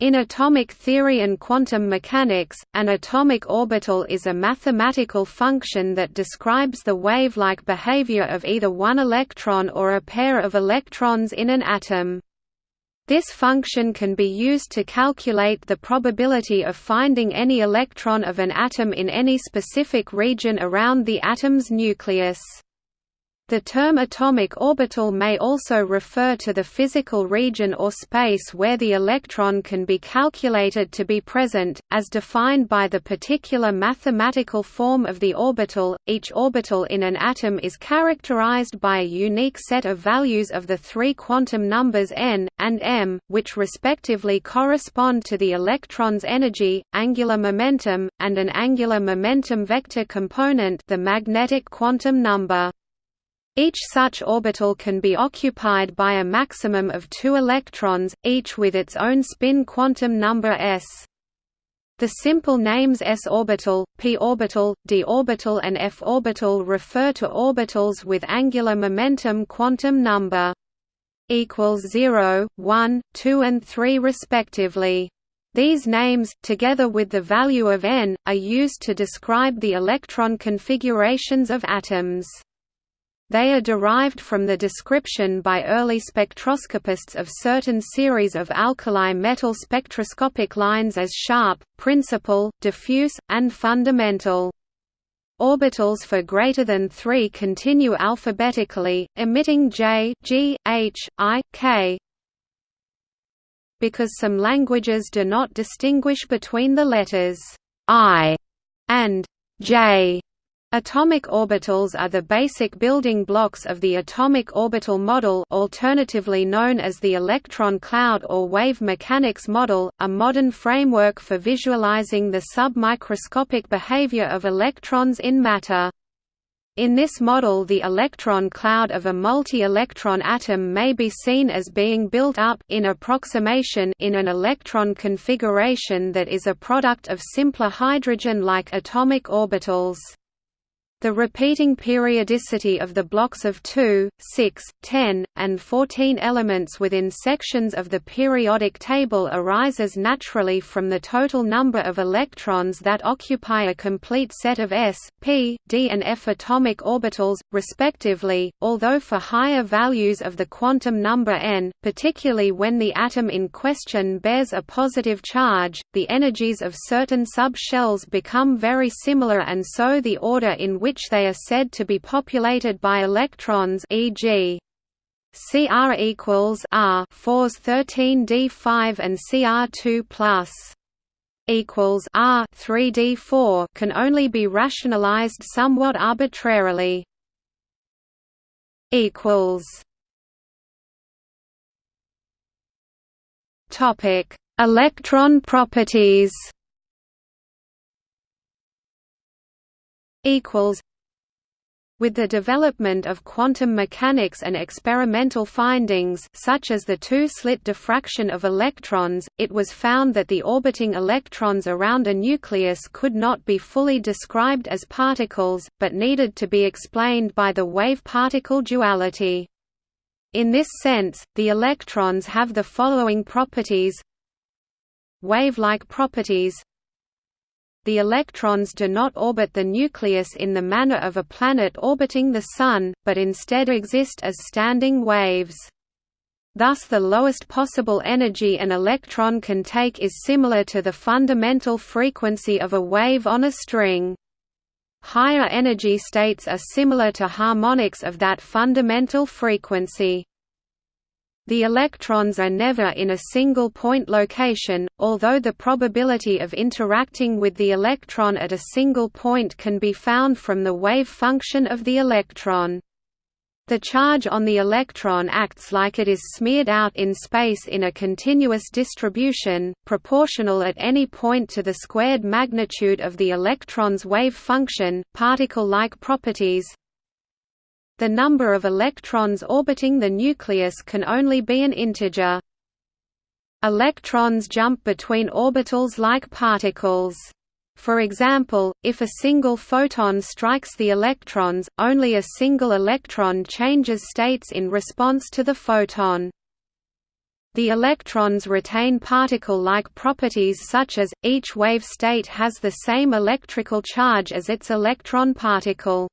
In atomic theory and quantum mechanics, an atomic orbital is a mathematical function that describes the wave-like behavior of either one electron or a pair of electrons in an atom. This function can be used to calculate the probability of finding any electron of an atom in any specific region around the atom's nucleus. The term atomic orbital may also refer to the physical region or space where the electron can be calculated to be present, as defined by the particular mathematical form of the orbital. Each orbital in an atom is characterized by a unique set of values of the three quantum numbers n and m, which respectively correspond to the electron's energy, angular momentum, and an angular momentum vector component, the magnetic quantum number. Each such orbital can be occupied by a maximum of two electrons, each with its own spin quantum number s. The simple names s orbital, p orbital, d orbital and f orbital refer to orbitals with angular momentum quantum number equals 0, 1, 2 and 3 respectively. These names, together with the value of n, are used to describe the electron configurations of atoms. They are derived from the description by early spectroscopists of certain series of alkali metal spectroscopic lines as sharp, principal, diffuse, and fundamental. Orbitals for greater than 3 continue alphabetically, emitting J, G, H, I, K. Because some languages do not distinguish between the letters I and J, Atomic orbitals are the basic building blocks of the atomic orbital model alternatively known as the electron cloud or wave mechanics model, a modern framework for visualizing the submicroscopic behavior of electrons in matter. In this model the electron cloud of a multi-electron atom may be seen as being built up in approximation in an electron configuration that is a product of simpler hydrogen-like atomic orbitals. The repeating periodicity of the blocks of 2, 6, 10, and 14 elements within sections of the periodic table arises naturally from the total number of electrons that occupy a complete set of s, p, d and f atomic orbitals, respectively, although for higher values of the quantum number n, particularly when the atom in question bears a positive charge, the energies of certain sub-shells become very similar and so the order in which which they are said to be populated by electrons e.g. Cr equals R 4s 13d5 and Cr2 plus equals R 3d4 can only be rationalized somewhat arbitrarily. Equals Topic Electron properties equals with the development of quantum mechanics and experimental findings such as the two-slit diffraction of electrons, it was found that the orbiting electrons around a nucleus could not be fully described as particles, but needed to be explained by the wave-particle duality. In this sense, the electrons have the following properties Wave-like properties the electrons do not orbit the nucleus in the manner of a planet orbiting the Sun, but instead exist as standing waves. Thus the lowest possible energy an electron can take is similar to the fundamental frequency of a wave on a string. Higher energy states are similar to harmonics of that fundamental frequency. The electrons are never in a single point location, although the probability of interacting with the electron at a single point can be found from the wave function of the electron. The charge on the electron acts like it is smeared out in space in a continuous distribution, proportional at any point to the squared magnitude of the electron's wave function. Particle-like properties the number of electrons orbiting the nucleus can only be an integer. Electrons jump between orbitals like particles. For example, if a single photon strikes the electrons, only a single electron changes states in response to the photon. The electrons retain particle-like properties such as, each wave state has the same electrical charge as its electron particle.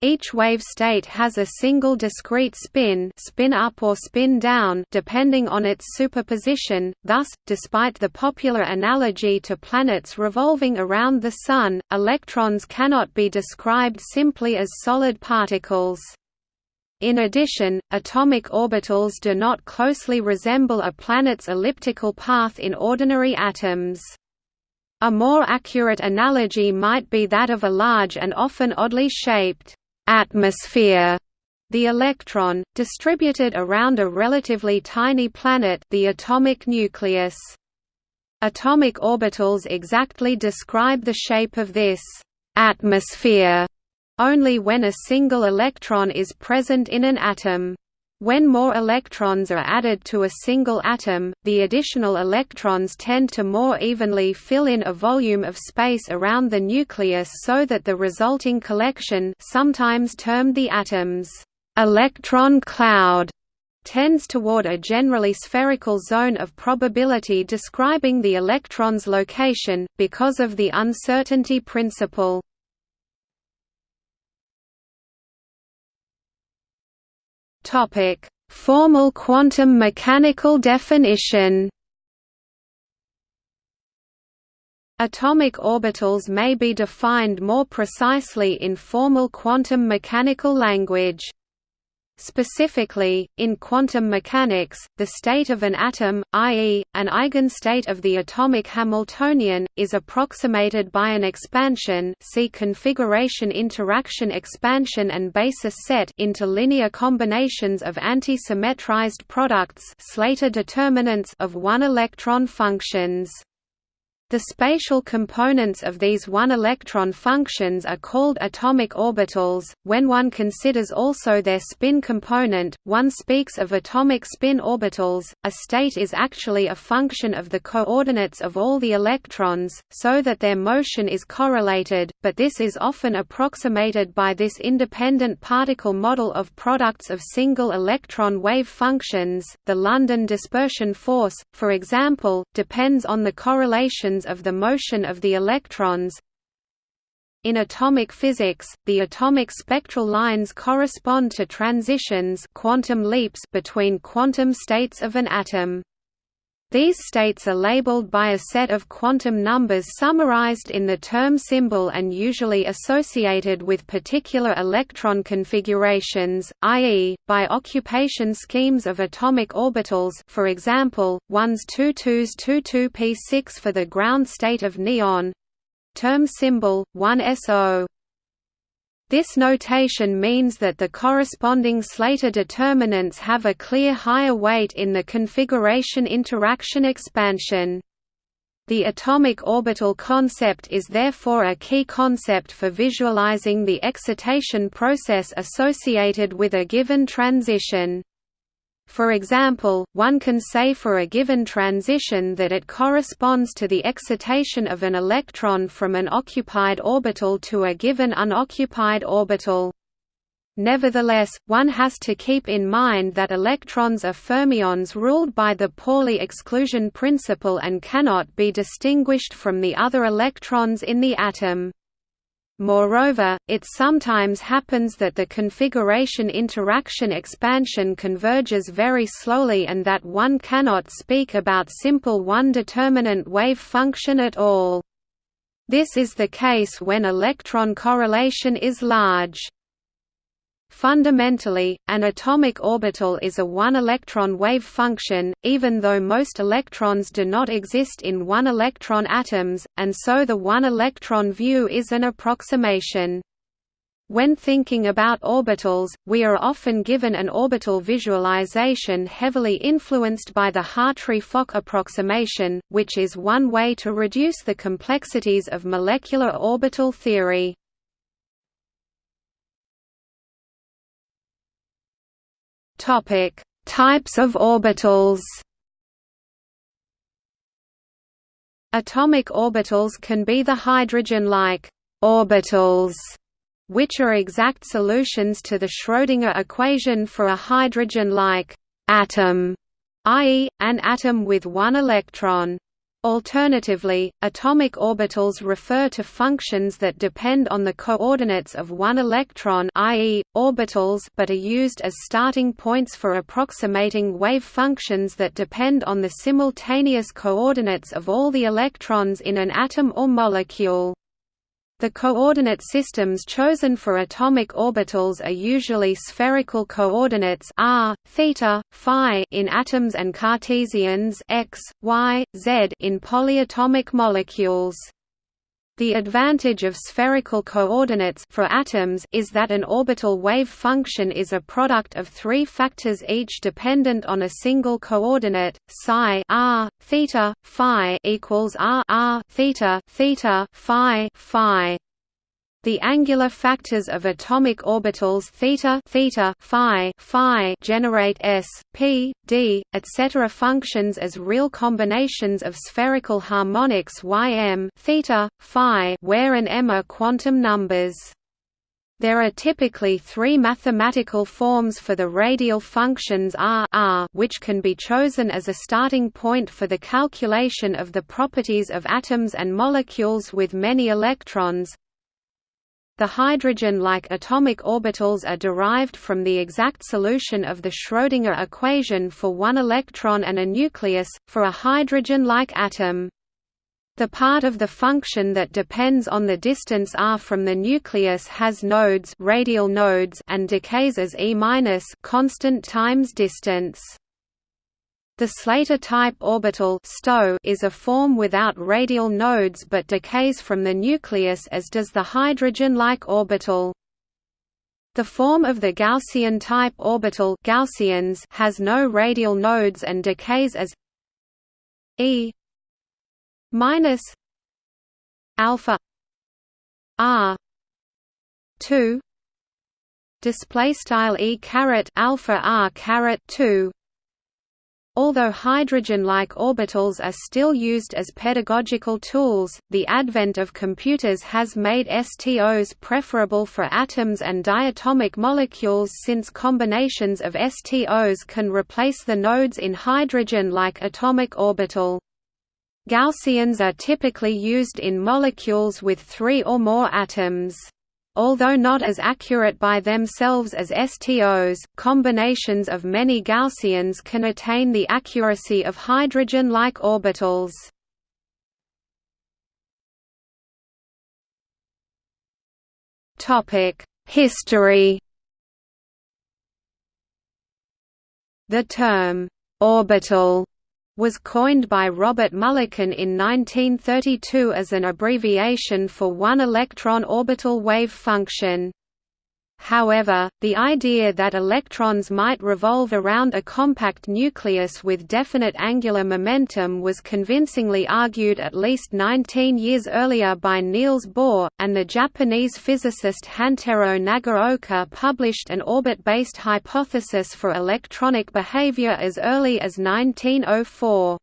Each wave state has a single discrete spin spin up or spin down depending on its superposition, thus, despite the popular analogy to planets revolving around the Sun, electrons cannot be described simply as solid particles. In addition, atomic orbitals do not closely resemble a planet's elliptical path in ordinary atoms. A more accurate analogy might be that of a large and often oddly shaped atmosphere the electron, distributed around a relatively tiny planet the atomic nucleus. Atomic orbitals exactly describe the shape of this atmosphere only when a single electron is present in an atom. When more electrons are added to a single atom, the additional electrons tend to more evenly fill in a volume of space around the nucleus so that the resulting collection sometimes termed the atom's electron cloud tends toward a generally spherical zone of probability describing the electron's location, because of the uncertainty principle. Topic: Formal quantum mechanical definition. Atomic orbitals may be defined more precisely in formal quantum mechanical language. Specifically, in quantum mechanics, the state of an atom, i.e., an eigenstate of the atomic Hamiltonian, is approximated by an expansion see configuration interaction expansion and basis set into linear combinations of anti-symmetrized products Slater determinants of one-electron functions. The spatial components of these one-electron functions are called atomic orbitals. When one considers also their spin component, one speaks of atomic spin orbitals. A state is actually a function of the coordinates of all the electrons, so that their motion is correlated, but this is often approximated by this independent particle model of products of single electron wave functions. The London dispersion force, for example, depends on the correlations of the motion of the electrons. In atomic physics, the atomic spectral lines correspond to transitions quantum leaps between quantum states of an atom. These states are labeled by a set of quantum numbers summarized in the term symbol and usually associated with particular electron configurations, i.e., by occupation schemes of atomic orbitals for example, 1s 2 2s 2 2 p6 for the ground state of neon term symbol, 1SO this notation means that the corresponding Slater determinants have a clear higher weight in the configuration interaction expansion. The atomic orbital concept is therefore a key concept for visualizing the excitation process associated with a given transition. For example, one can say for a given transition that it corresponds to the excitation of an electron from an occupied orbital to a given unoccupied orbital. Nevertheless, one has to keep in mind that electrons are fermions ruled by the Pauli exclusion principle and cannot be distinguished from the other electrons in the atom. Moreover, it sometimes happens that the configuration interaction expansion converges very slowly and that one cannot speak about simple one-determinant wave function at all. This is the case when electron correlation is large. Fundamentally, an atomic orbital is a one-electron wave function, even though most electrons do not exist in one-electron atoms, and so the one-electron view is an approximation. When thinking about orbitals, we are often given an orbital visualization heavily influenced by the Hartree-Fock approximation, which is one way to reduce the complexities of molecular orbital theory. Topic: Types of orbitals. Atomic orbitals can be the hydrogen-like orbitals, which are exact solutions to the Schrödinger equation for a hydrogen-like atom, i.e., an atom with one electron. Alternatively, atomic orbitals refer to functions that depend on the coordinates of one electron i.e., orbitals but are used as starting points for approximating wave functions that depend on the simultaneous coordinates of all the electrons in an atom or molecule. The coordinate systems chosen for atomic orbitals are usually spherical coordinates r, theta, phi in atoms and Cartesians x, y, z in polyatomic molecules. The advantage of spherical coordinates for atoms is that an orbital wave function is a product of three factors each dependent on a single coordinate. Psi r theta phi equals r r theta theta phi phi. The angular factors of atomic orbitals theta, theta, phi, phi generate s, p, d, etc. functions as real combinations of spherical harmonics ym, theta, phi, where and m are quantum numbers. There are typically three mathematical forms for the radial functions r, r which can be chosen as a starting point for the calculation of the properties of atoms and molecules with many electrons. The hydrogen-like atomic orbitals are derived from the exact solution of the Schrödinger equation for one electron and a nucleus, for a hydrogen-like atom. The part of the function that depends on the distance r from the nucleus has nodes, radial nodes and decays as e constant times distance. The Slater-type orbital STO, is a form without radial nodes but decays from the nucleus as does the hydrogen-like orbital. The form of the Gaussian-type orbital Gaussians has no radial nodes and decays as e minus alpha r 2 display style e caret alpha r caret 2 Although hydrogen-like orbitals are still used as pedagogical tools, the advent of computers has made STOs preferable for atoms and diatomic molecules since combinations of STOs can replace the nodes in hydrogen-like atomic orbital. Gaussians are typically used in molecules with three or more atoms. Although not as accurate by themselves as STOs, combinations of many Gaussians can attain the accuracy of hydrogen-like orbitals. History The term, orbital was coined by Robert Mulliken in 1932 as an abbreviation for one electron orbital wave function. However, the idea that electrons might revolve around a compact nucleus with definite angular momentum was convincingly argued at least 19 years earlier by Niels Bohr, and the Japanese physicist Hantaro Nagaoka published an orbit-based hypothesis for electronic behavior as early as 1904.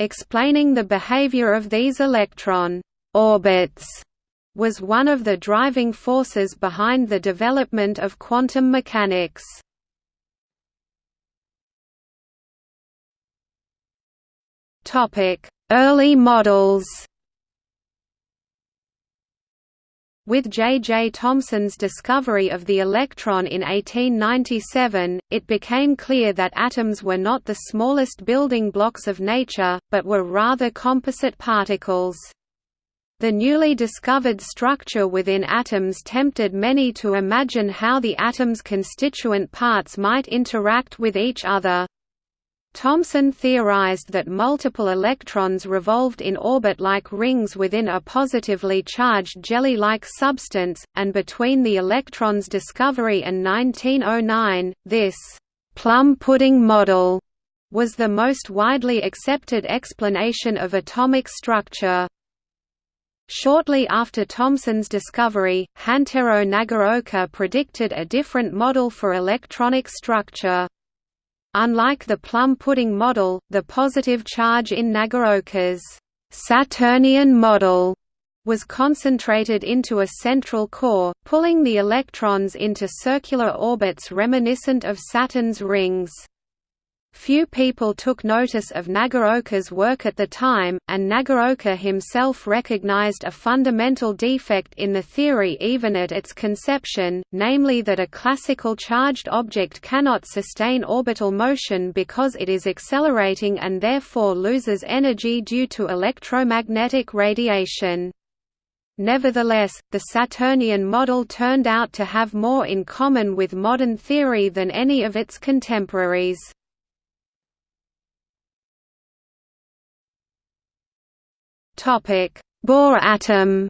Explaining the behavior of these electron orbits was one of the driving forces behind the development of quantum mechanics. Early models With J. J. Thomson's discovery of the electron in 1897, it became clear that atoms were not the smallest building blocks of nature, but were rather composite particles. The newly discovered structure within atoms tempted many to imagine how the atom's constituent parts might interact with each other. Thomson theorized that multiple electrons revolved in orbit like rings within a positively charged jelly-like substance, and between the electron's discovery and 1909, this «plum pudding model» was the most widely accepted explanation of atomic structure. Shortly after Thomson's discovery, Hantaro Nagaoka predicted a different model for electronic structure. Unlike the plum pudding model, the positive charge in Nagaoka's Saturnian model was concentrated into a central core, pulling the electrons into circular orbits reminiscent of Saturn's rings. Few people took notice of Nagaoka's work at the time, and Nagaoka himself recognized a fundamental defect in the theory even at its conception, namely that a classical charged object cannot sustain orbital motion because it is accelerating and therefore loses energy due to electromagnetic radiation. Nevertheless, the Saturnian model turned out to have more in common with modern theory than any of its contemporaries. Bohr atom.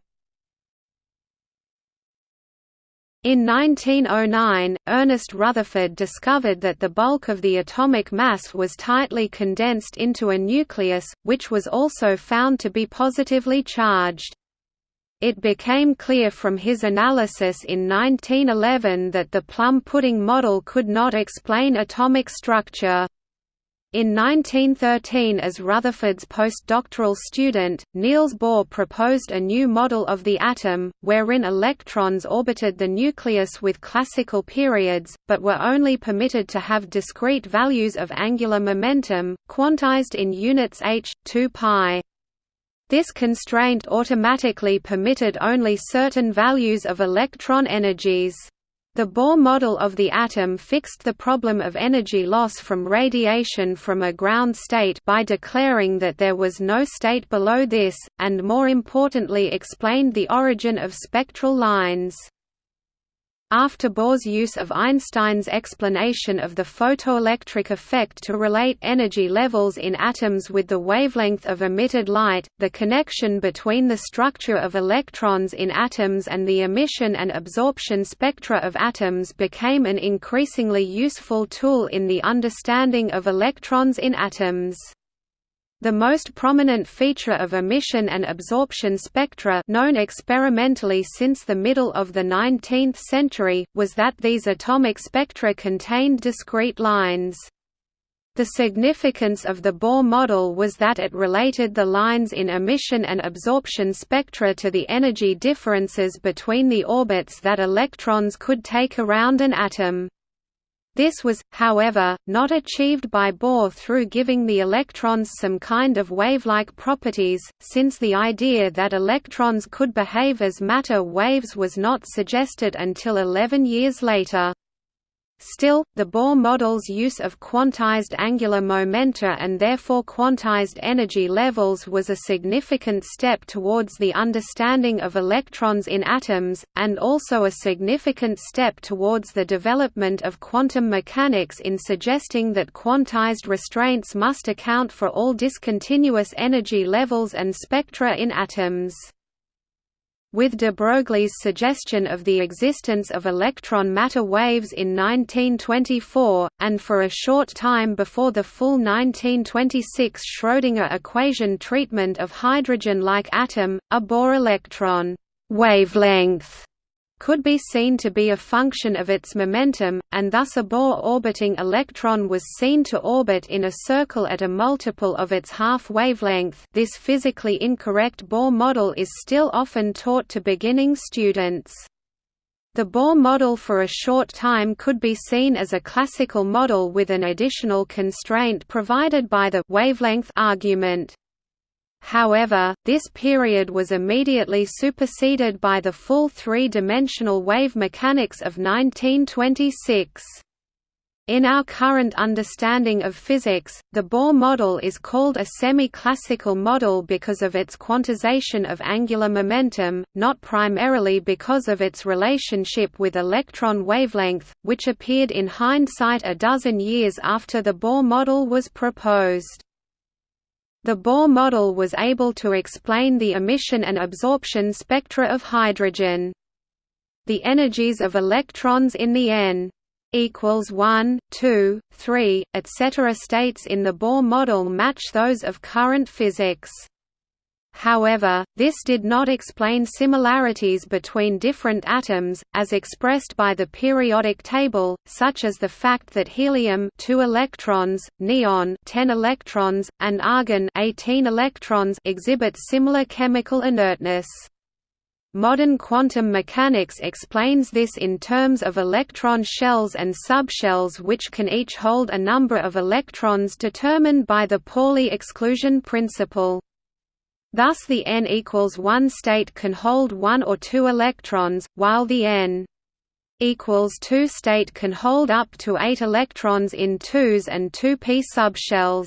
In 1909, Ernest Rutherford discovered that the bulk of the atomic mass was tightly condensed into a nucleus, which was also found to be positively charged. It became clear from his analysis in 1911 that the plum pudding model could not explain atomic structure. In 1913 as Rutherford's postdoctoral student, Niels Bohr proposed a new model of the atom, wherein electrons orbited the nucleus with classical periods, but were only permitted to have discrete values of angular momentum, quantized in units h, 2 pi. This constraint automatically permitted only certain values of electron energies. The Bohr model of the atom fixed the problem of energy loss from radiation from a ground state by declaring that there was no state below this, and more importantly explained the origin of spectral lines. After Bohr's use of Einstein's explanation of the photoelectric effect to relate energy levels in atoms with the wavelength of emitted light, the connection between the structure of electrons in atoms and the emission and absorption spectra of atoms became an increasingly useful tool in the understanding of electrons in atoms. The most prominent feature of emission and absorption spectra known experimentally since the middle of the 19th century, was that these atomic spectra contained discrete lines. The significance of the Bohr model was that it related the lines in emission and absorption spectra to the energy differences between the orbits that electrons could take around an atom. This was, however, not achieved by Bohr through giving the electrons some kind of wave-like properties, since the idea that electrons could behave as matter waves was not suggested until 11 years later. Still, the Bohr model's use of quantized angular momenta and therefore quantized energy levels was a significant step towards the understanding of electrons in atoms, and also a significant step towards the development of quantum mechanics in suggesting that quantized restraints must account for all discontinuous energy levels and spectra in atoms with de Broglie's suggestion of the existence of electron-matter waves in 1924, and for a short time before the full 1926 Schrödinger equation treatment of hydrogen-like atom, a Bohr electron wavelength could be seen to be a function of its momentum, and thus a Bohr orbiting electron was seen to orbit in a circle at a multiple of its half wavelength this physically incorrect Bohr model is still often taught to beginning students. The Bohr model for a short time could be seen as a classical model with an additional constraint provided by the wavelength argument. However, this period was immediately superseded by the full three-dimensional wave mechanics of 1926. In our current understanding of physics, the Bohr model is called a semi-classical model because of its quantization of angular momentum, not primarily because of its relationship with electron wavelength, which appeared in hindsight a dozen years after the Bohr model was proposed. The Bohr model was able to explain the emission and absorption spectra of hydrogen. The energies of electrons in the n equals 1, 2, 3, etc. states in the Bohr model match those of current physics. However, this did not explain similarities between different atoms, as expressed by the periodic table, such as the fact that helium 2 electrons, neon 10 electrons, and argon 18 electrons exhibit similar chemical inertness. Modern quantum mechanics explains this in terms of electron shells and subshells which can each hold a number of electrons determined by the Pauli exclusion principle. Thus the n equals 1 state can hold 1 or 2 electrons, while the n equals 2 state can hold up to 8 electrons in 2s and 2p subshells.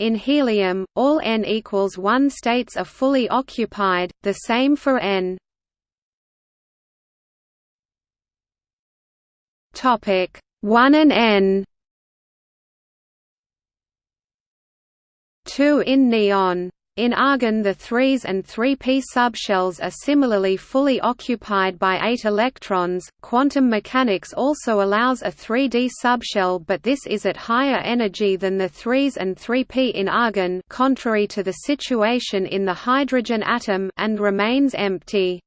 In helium, all n equals 1 states are fully occupied, the same for n. Topic 1 and n 2 in neon in argon the 3s and 3p subshells are similarly fully occupied by 8 electrons. Quantum mechanics also allows a 3d subshell but this is at higher energy than the 3s and 3p in argon contrary to the situation in the hydrogen atom and remains empty.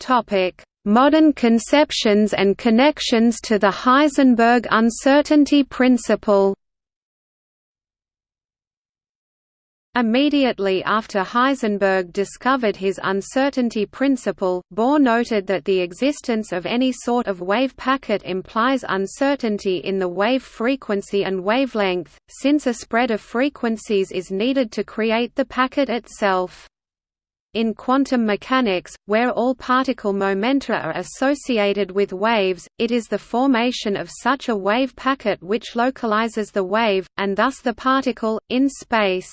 Topic Modern conceptions and connections to the Heisenberg uncertainty principle Immediately after Heisenberg discovered his uncertainty principle, Bohr noted that the existence of any sort of wave packet implies uncertainty in the wave frequency and wavelength, since a spread of frequencies is needed to create the packet itself. In quantum mechanics, where all particle momenta are associated with waves, it is the formation of such a wave packet which localizes the wave, and thus the particle, in space.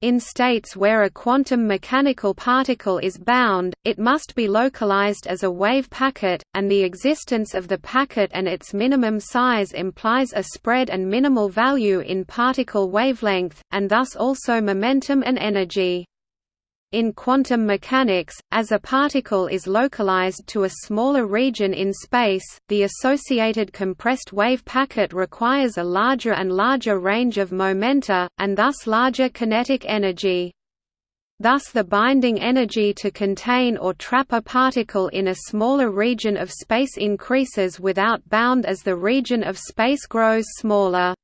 In states where a quantum mechanical particle is bound, it must be localized as a wave packet, and the existence of the packet and its minimum size implies a spread and minimal value in particle wavelength, and thus also momentum and energy. In quantum mechanics, as a particle is localized to a smaller region in space, the associated compressed wave packet requires a larger and larger range of momenta, and thus larger kinetic energy. Thus the binding energy to contain or trap a particle in a smaller region of space increases without bound as the region of space grows smaller.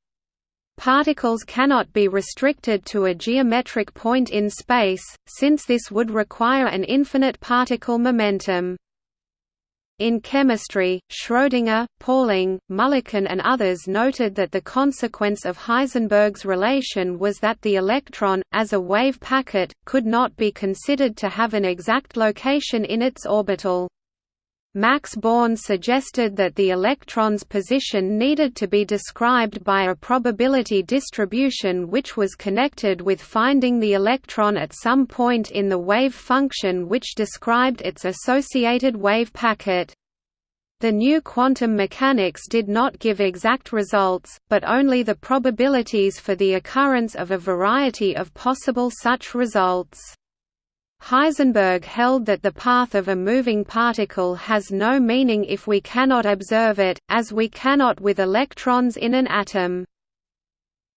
Particles cannot be restricted to a geometric point in space, since this would require an infinite particle momentum. In chemistry, Schrödinger, Pauling, Mulliken and others noted that the consequence of Heisenberg's relation was that the electron, as a wave packet, could not be considered to have an exact location in its orbital. Max Born suggested that the electron's position needed to be described by a probability distribution which was connected with finding the electron at some point in the wave function which described its associated wave packet. The new quantum mechanics did not give exact results, but only the probabilities for the occurrence of a variety of possible such results. Heisenberg held that the path of a moving particle has no meaning if we cannot observe it, as we cannot with electrons in an atom.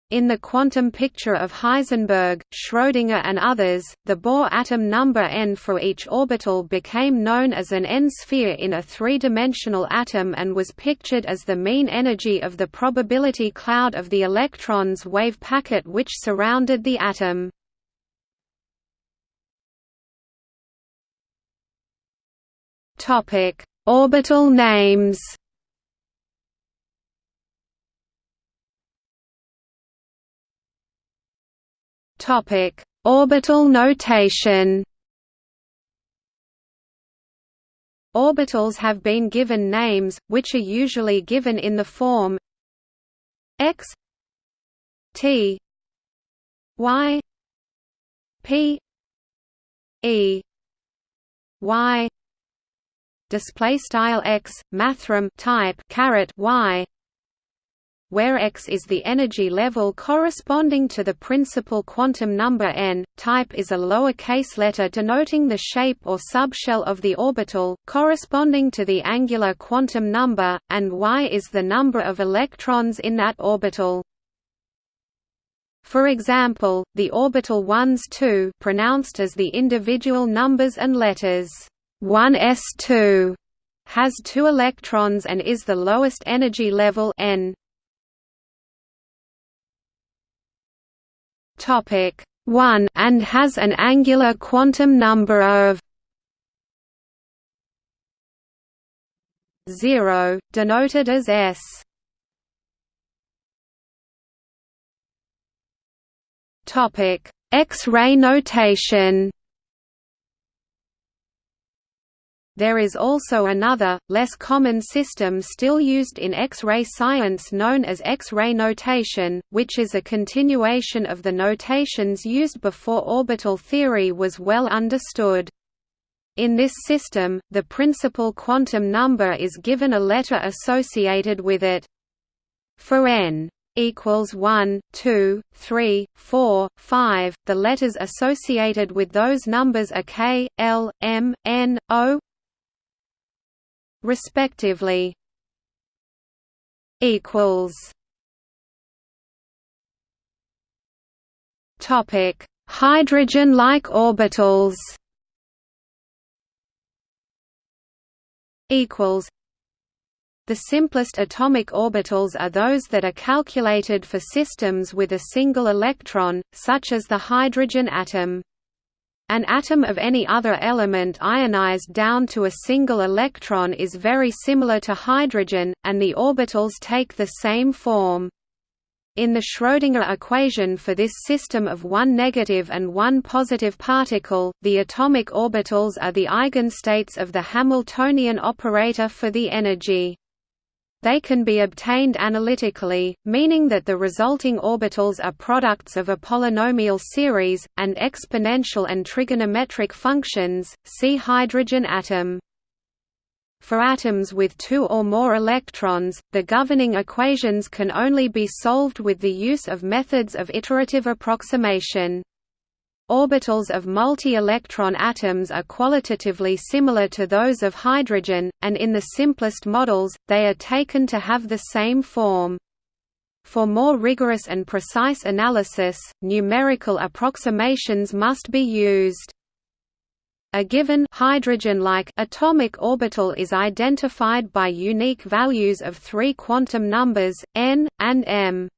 In the quantum picture of Heisenberg, Schrödinger and others, the Bohr atom number n for each orbital became known as an n-sphere in a three-dimensional atom and was pictured as the mean energy of the probability cloud of the electron's wave packet which surrounded the atom. Topic: Orbital names. Topic: Orbital notation. Orbitals have been given names, which are usually given in the form x t y p e y display style x mathrm type caret y where x is the energy level corresponding to the principal quantum number n, type is a lower-case letter denoting the shape or subshell of the orbital, corresponding to the angular quantum number, and y is the number of electrons in that orbital. For example, the orbital 1s 2 pronounced as the individual numbers and letters 1s2 has two electrons and is the lowest energy level n. topic 1 and has an angular quantum number of 0 denoted as s topic x-ray notation There is also another, less common system still used in X-ray science known as X-ray notation, which is a continuation of the notations used before orbital theory was well understood. In this system, the principal quantum number is given a letter associated with it. For n equals 1, 2, 3, 4, 5. The letters associated with those numbers are k, l, m, n, o, respectively equals topic hydrogen like orbitals equals the simplest atomic orbitals are those that are calculated for systems with a single electron, such as the hydrogen atom. An atom of any other element ionized down to a single electron is very similar to hydrogen, and the orbitals take the same form. In the Schrödinger equation for this system of one negative and one positive particle, the atomic orbitals are the eigenstates of the Hamiltonian operator for the energy. They can be obtained analytically, meaning that the resulting orbitals are products of a polynomial series, and exponential and trigonometric functions. See hydrogen atom. For atoms with two or more electrons, the governing equations can only be solved with the use of methods of iterative approximation. Orbitals of multi-electron atoms are qualitatively similar to those of hydrogen, and in the simplest models, they are taken to have the same form. For more rigorous and precise analysis, numerical approximations must be used. A given hydrogen-like atomic orbital is identified by unique values of three quantum numbers, n, and m.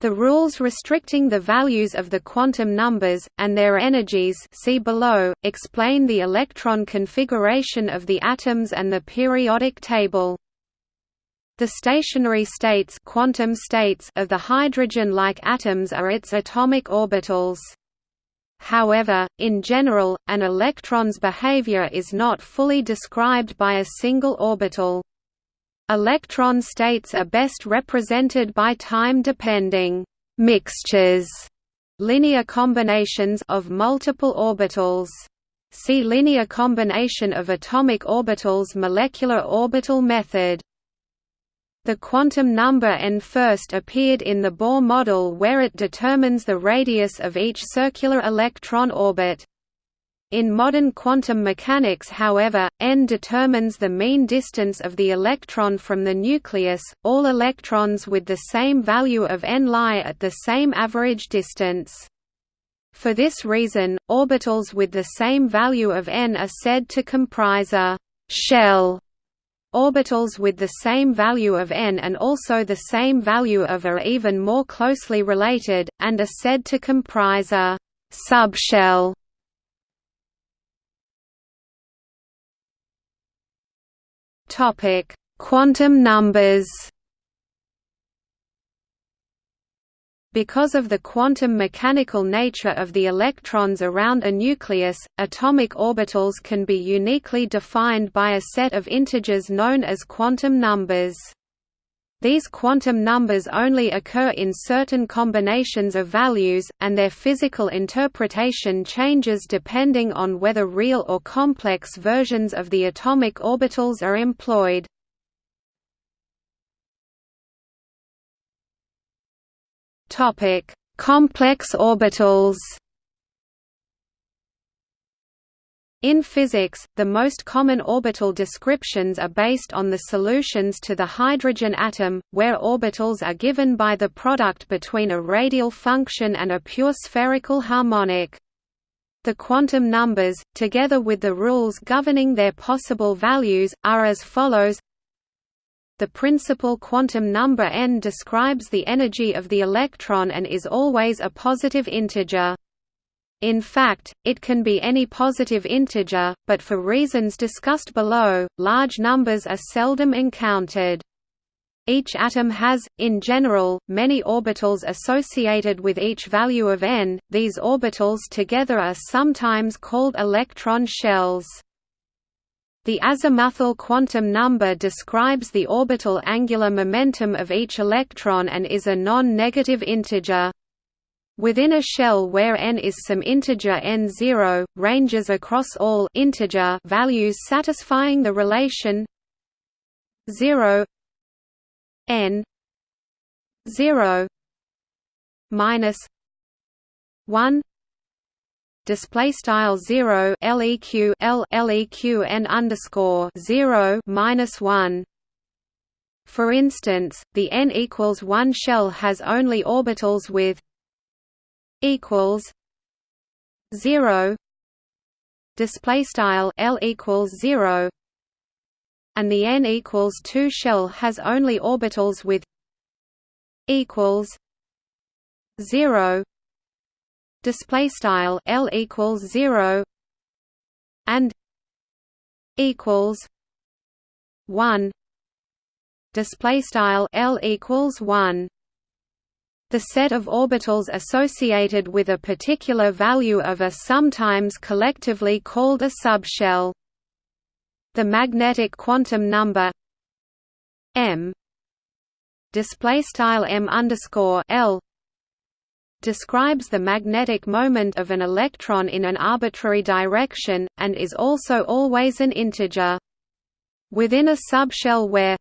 The rules restricting the values of the quantum numbers, and their energies see below, explain the electron configuration of the atoms and the periodic table. The stationary states, quantum states of the hydrogen-like atoms are its atomic orbitals. However, in general, an electron's behavior is not fully described by a single orbital. Electron states are best represented by time-depending mixtures, linear combinations of multiple orbitals. See linear combination of atomic orbitals molecular orbital method. The quantum number n first appeared in the Bohr model where it determines the radius of each circular electron orbit. In modern quantum mechanics however, n determines the mean distance of the electron from the nucleus, all electrons with the same value of n lie at the same average distance. For this reason, orbitals with the same value of n are said to comprise a «shell» Orbitals with the same value of n and also the same value of are even more closely related, and are said to comprise a «subshell» Topic: Quantum numbers. Because of the quantum mechanical nature of the electrons around a nucleus, atomic orbitals can be uniquely defined by a set of integers known as quantum numbers. These quantum numbers only occur in certain combinations of values, and their physical interpretation changes depending on whether real or complex versions of the atomic orbitals are employed. Complex orbitals In physics, the most common orbital descriptions are based on the solutions to the hydrogen atom, where orbitals are given by the product between a radial function and a pure spherical harmonic. The quantum numbers, together with the rules governing their possible values, are as follows the principal quantum number n describes the energy of the electron and is always a positive integer. In fact, it can be any positive integer, but for reasons discussed below, large numbers are seldom encountered. Each atom has, in general, many orbitals associated with each value of n, these orbitals together are sometimes called electron shells. The azimuthal quantum number describes the orbital angular momentum of each electron and is a non-negative integer. Within a shell where n is some integer n0, ranges across all integer values satisfying the relation 0 n 0 minus 1 display style 0 leq l leq n underscore 0 minus 1 for instance the n equals 1 shell has only orbitals with equals 0 display style L equals 0 and the n equals 2 shell has only orbitals with equals 0 display style L equals 0 and equals 1 display style L equals 1 the set of orbitals associated with a particular value of a sometimes collectively called a subshell. The magnetic quantum number m display style m underscore l describes the magnetic moment of an electron in an arbitrary direction, and is also always an integer. Within a subshell where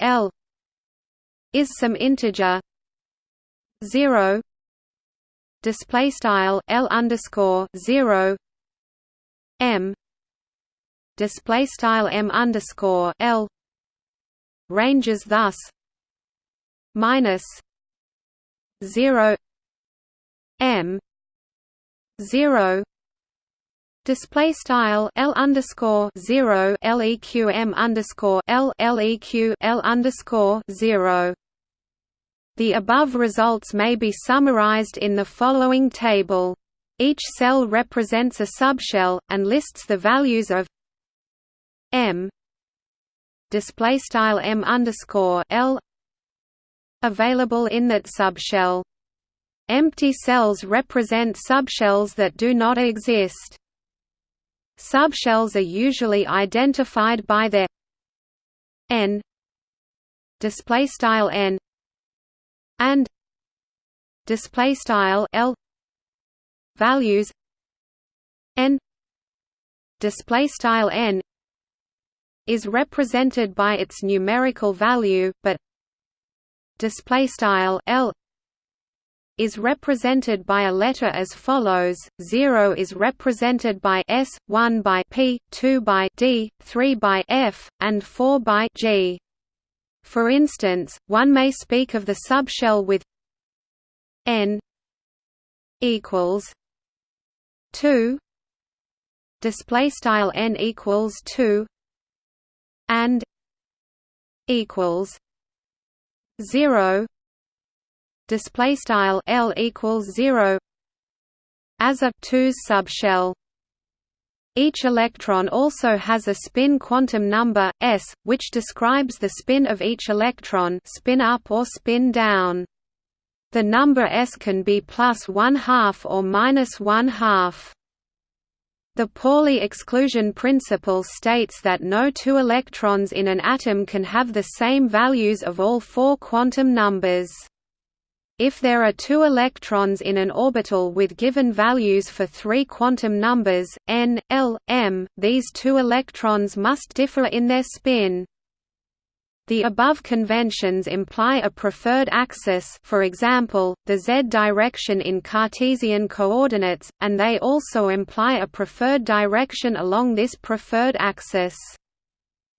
L is some integer 0 display style L underscore 0 M display style M underscore L ranges thus minus 0 M 0 Display style L underscore zero LEQ M underscore L LEQ L underscore zero the above results may be summarized in the following table. Each cell represents a subshell, and lists the values of m display style m underscore l available in that subshell. Empty cells represent subshells that do not exist. Subshells are usually identified by their n display style n and display style L values n display style n is represented by its numerical value but display style L is represented by a letter as follows 0 is represented by S 1 by P 2 by D 3 by F and 4 by G for instance, one may speak of the subshell with n equals 2 display style n equals 2 and equals 0 display style l equals 0 as a 2s subshell each electron also has a spin quantum number, s, which describes the spin of each electron spin up or spin down. The number s can be plus one half or minus one half. The Pauli exclusion principle states that no two electrons in an atom can have the same values of all four quantum numbers. If there are two electrons in an orbital with given values for three quantum numbers, n, l, m, these two electrons must differ in their spin. The above conventions imply a preferred axis for example, the z direction in Cartesian coordinates, and they also imply a preferred direction along this preferred axis.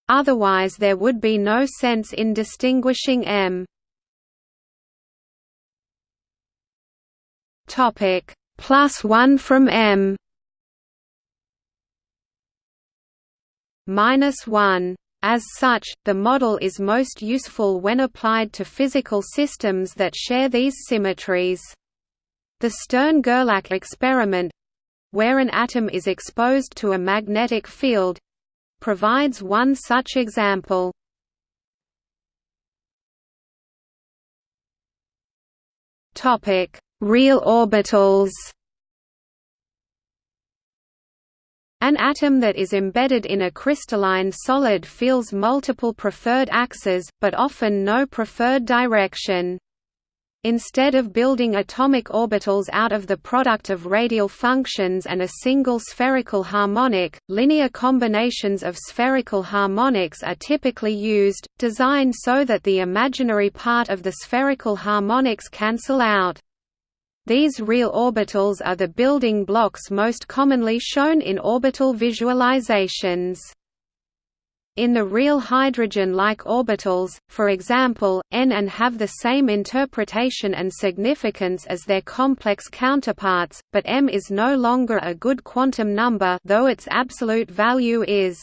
Otherwise there would be no sense in distinguishing m. Topic plus one from M minus one As such, the model is most useful when applied to physical systems that share these symmetries. The Stern–Gerlach experiment—where an atom is exposed to a magnetic field—provides one such example. Real orbitals An atom that is embedded in a crystalline solid feels multiple preferred axes, but often no preferred direction. Instead of building atomic orbitals out of the product of radial functions and a single spherical harmonic, linear combinations of spherical harmonics are typically used, designed so that the imaginary part of the spherical harmonics cancel out. These real orbitals are the building blocks most commonly shown in orbital visualizations. In the real hydrogen-like orbitals, for example, n and have the same interpretation and significance as their complex counterparts, but m is no longer a good quantum number though its absolute value is.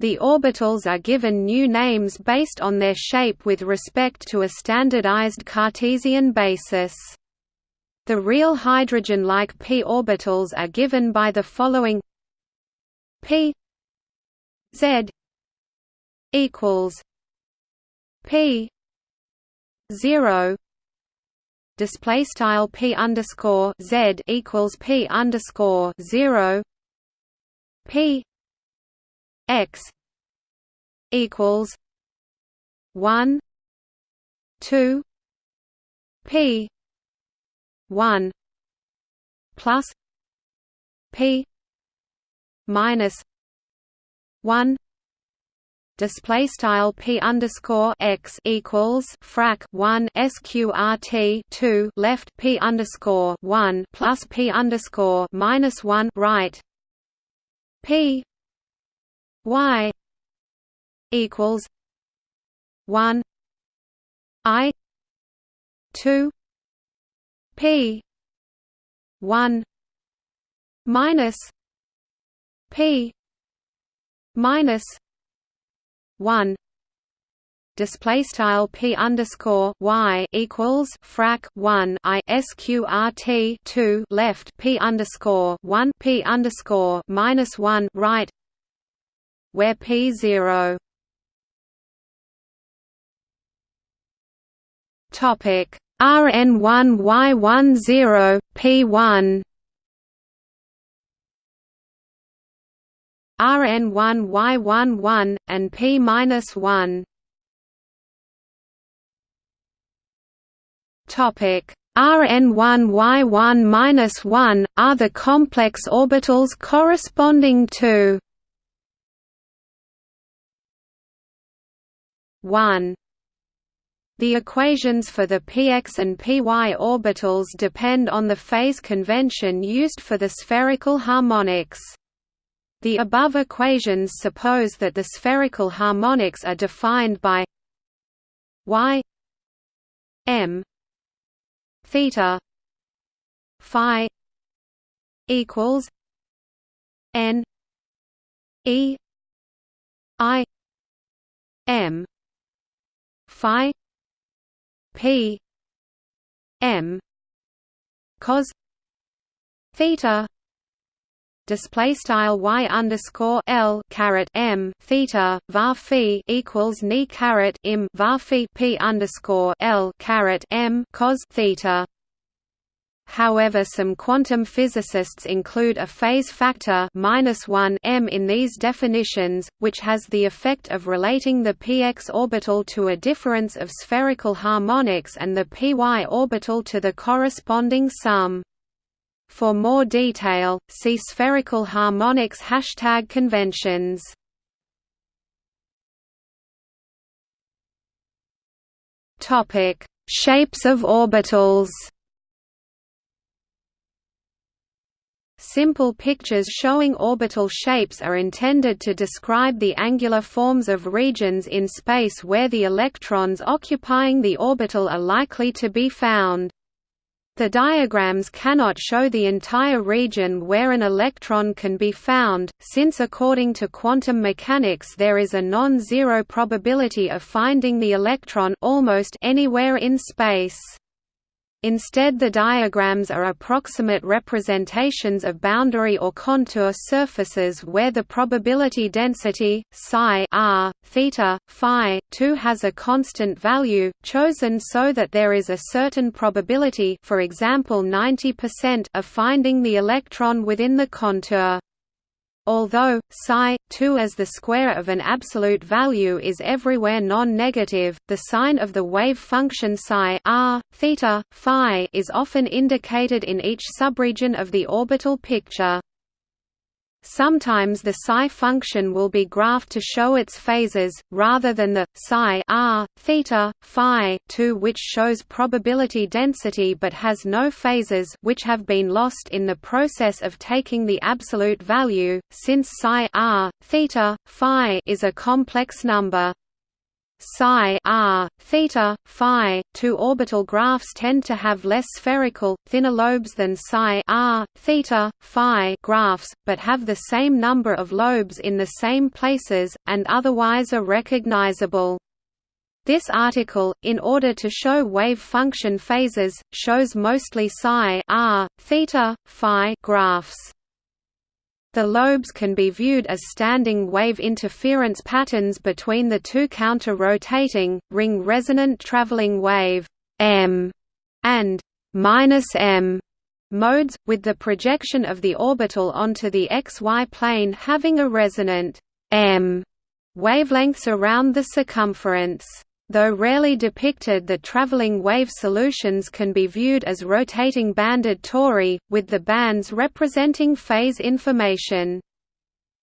The orbitals are given new names based on their shape with respect to a standardized Cartesian basis. The real hydrogen-like p orbitals are given by the following. P z equals P zero display style P underscore Z equals P underscore zero P X equals one two P one plus P minus one display style p underscore x equals frac 1 sqrt 2 left p underscore 1 plus p underscore minus 1 right p y equals 1 i 2 p 1 minus p minus one display style p underscore y equals frac 1 i sqrt 2 left p underscore 1 p underscore minus 1 right where p 0 topic rn1 y10 p1 Rn1Y11 and P-1. Topic. Rn1Y1-1 are the complex orbitals corresponding to 1 the equations for the px and py orbitals depend on the phase convention used for the spherical harmonics. The above equations suppose that the spherical harmonics are defined by y m theta phi equals n e i m phi p m cos theta display style y underscore l caret m theta var phi equals ni caret im var phi p underscore l caret m cos theta. However, some quantum physicists include a phase factor m in these definitions, which has the effect of relating the px orbital to a difference of spherical harmonics and the py orbital to the corresponding sum. For more detail, see spherical harmonics hashtag conventions. Topic: Shapes of orbitals. Simple pictures showing orbital shapes are intended to describe the angular forms of regions in space where the electrons occupying the orbital are likely to be found. The diagrams cannot show the entire region where an electron can be found, since according to quantum mechanics there is a non-zero probability of finding the electron almost anywhere in space. Instead the diagrams are approximate representations of boundary or contour surfaces where the probability density, psi r, theta, phi, 2 has a constant value, chosen so that there is a certain probability for example 90% of finding the electron within the contour. Although psi 2 as the square of an absolute value is everywhere non-negative, the sign of the wave function psi r, theta, phi is often indicated in each subregion of the orbital picture. Sometimes the psi function will be graphed to show its phases, rather than the psi r, theta, phi 2 which shows probability density but has no phases which have been lost in the process of taking the absolute value, since psi r, theta, phi is a complex number psi r, theta, phi. Two orbital graphs tend to have less spherical, thinner lobes than psi r, theta, phi graphs, but have the same number of lobes in the same places, and otherwise are recognizable. This article, in order to show wave function phases, shows mostly psi r, theta, phi graphs. The lobes can be viewed as standing wave interference patterns between the two counter-rotating, ring-resonant traveling wave m and -m modes, with the projection of the orbital onto the xy plane having a resonant m wavelengths around the circumference. Though rarely depicted the traveling wave solutions can be viewed as rotating banded tori, with the bands representing phase information.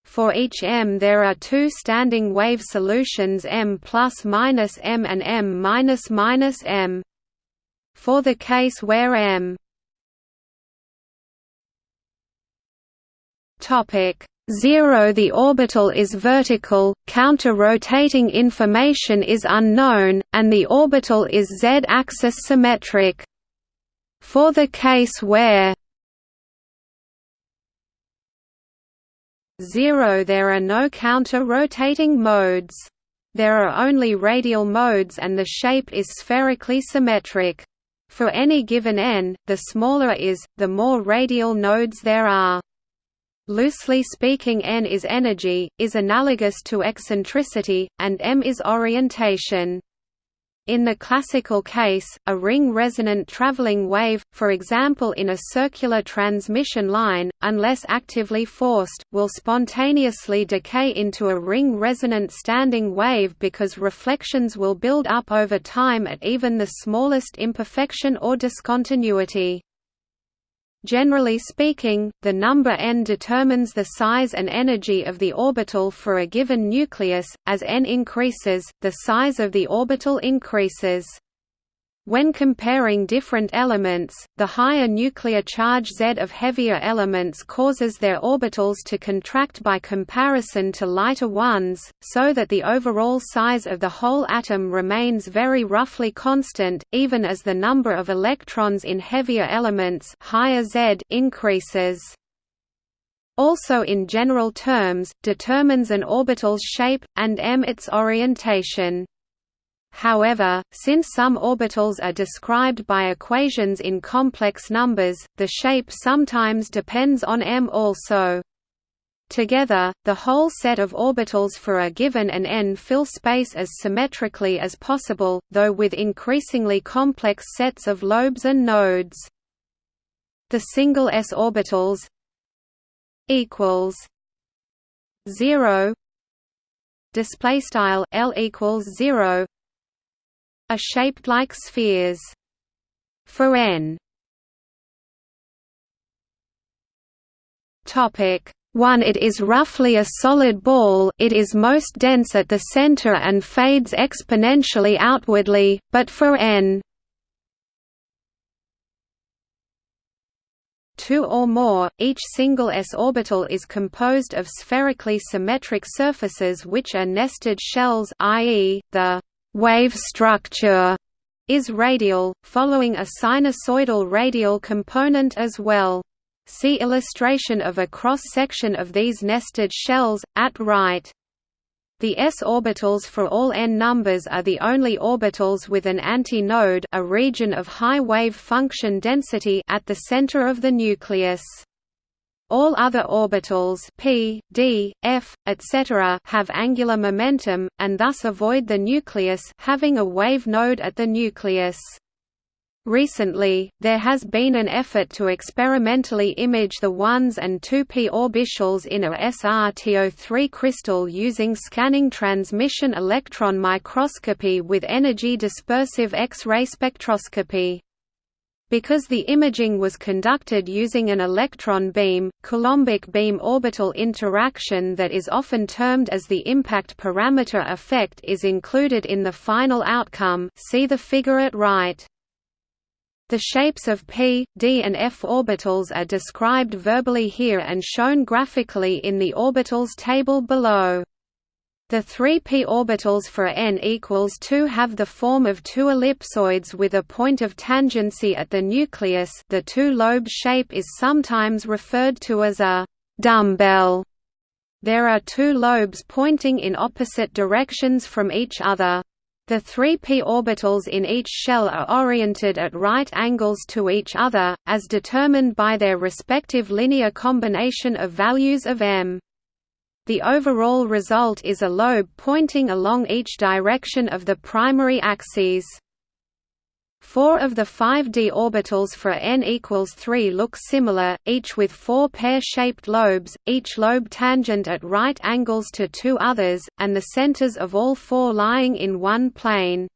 For each m there are two standing wave solutions m plus minus m and m minus minus m. For the case where m 0 The orbital is vertical, counter-rotating information is unknown, and the orbital is z-axis symmetric. For the case where 0 There are no counter-rotating modes. There are only radial modes and the shape is spherically symmetric. For any given n, the smaller is, the more radial nodes there are. Loosely speaking n is energy, is analogous to eccentricity, and m is orientation. In the classical case, a ring-resonant traveling wave, for example in a circular transmission line, unless actively forced, will spontaneously decay into a ring-resonant standing wave because reflections will build up over time at even the smallest imperfection or discontinuity. Generally speaking, the number n determines the size and energy of the orbital for a given nucleus. As n increases, the size of the orbital increases. When comparing different elements, the higher nuclear charge Z of heavier elements causes their orbitals to contract by comparison to lighter ones, so that the overall size of the whole atom remains very roughly constant, even as the number of electrons in heavier elements higher Z increases. Also in general terms, determines an orbital's shape, and m its orientation. However, since some orbitals are described by equations in complex numbers, the shape sometimes depends on m also. Together, the whole set of orbitals for a given and n fill space as symmetrically as possible, though with increasingly complex sets of lobes and nodes. The single s orbitals equals 0 display style l equals 0 are shaped like spheres. For n Topic 1 It is roughly a solid ball it is most dense at the center and fades exponentially outwardly, but for n 2 or more, each single s orbital is composed of spherically symmetric surfaces which are nested shells i.e., the wave structure is radial, following a sinusoidal radial component as well. See illustration of a cross-section of these nested shells, at right. The s orbitals for all n numbers are the only orbitals with an antinode a region of high wave function density at the center of the nucleus. All other orbitals p, d, f, etc. have angular momentum, and thus avoid the nucleus having a wave node at the nucleus. Recently, there has been an effort to experimentally image the 1s and 2p orbitals in a SRTO3 crystal using scanning transmission electron microscopy with energy dispersive X-ray spectroscopy. Because the imaging was conducted using an electron beam, Coulombic beam orbital interaction that is often termed as the impact parameter effect is included in the final outcome see the figure at right. The shapes of p, d and f orbitals are described verbally here and shown graphically in the orbitals table below. The three p orbitals for n equals 2 have the form of two ellipsoids with a point of tangency at the nucleus the two-lobed shape is sometimes referred to as a «dumbbell». There are two lobes pointing in opposite directions from each other. The three p orbitals in each shell are oriented at right angles to each other, as determined by their respective linear combination of values of m. The overall result is a lobe pointing along each direction of the primary axes. Four of the five d orbitals for n equals 3 look similar, each with four pear-shaped lobes, each lobe tangent at right angles to two others, and the centers of all four lying in one plane.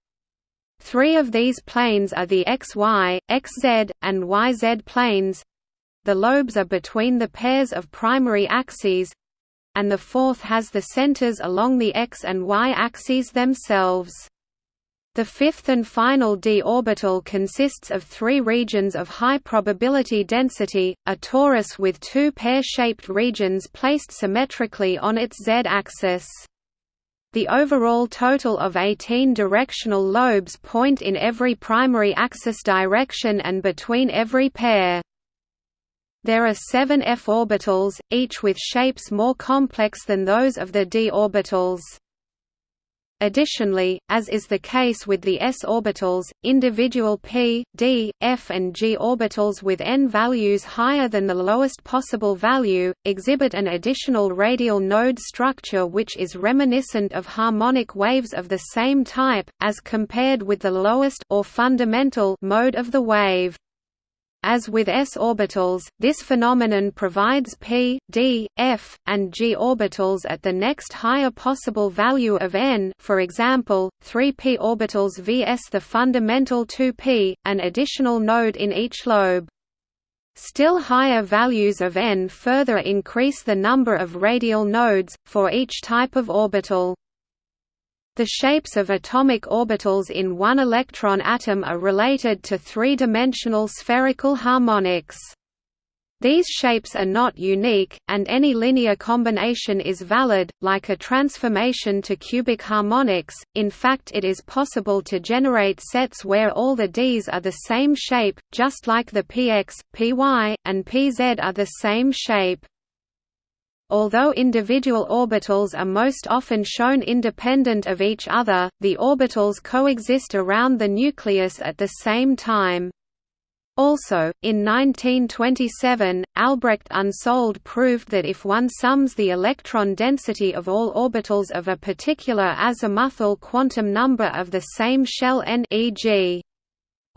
Three of these planes are the xy, xz, and yz planes. The lobes are between the pairs of primary axes, and the fourth has the centers along the x and y axes themselves. The fifth and final d orbital consists of three regions of high probability density, a torus with two pear-shaped regions placed symmetrically on its z-axis. The overall total of 18 directional lobes point in every primary axis direction and between every pair. There are seven f orbitals, each with shapes more complex than those of the d orbitals. Additionally, as is the case with the s orbitals, individual p, d, f and g orbitals with n values higher than the lowest possible value, exhibit an additional radial node structure which is reminiscent of harmonic waves of the same type, as compared with the lowest or fundamental mode of the wave. As with s orbitals, this phenomenon provides p, d, f, and g orbitals at the next higher possible value of n for example, 3p orbitals vs the fundamental 2p, an additional node in each lobe. Still higher values of n further increase the number of radial nodes, for each type of orbital. The shapes of atomic orbitals in one electron atom are related to three-dimensional spherical harmonics. These shapes are not unique, and any linear combination is valid, like a transformation to cubic harmonics. In fact, it is possible to generate sets where all the Ds are the same shape, just like the px, py, and pz are the same shape. Although individual orbitals are most often shown independent of each other, the orbitals coexist around the nucleus at the same time. Also, in 1927, Albrecht Unsold proved that if one sums the electron density of all orbitals of a particular azimuthal quantum number of the same shell n e.g.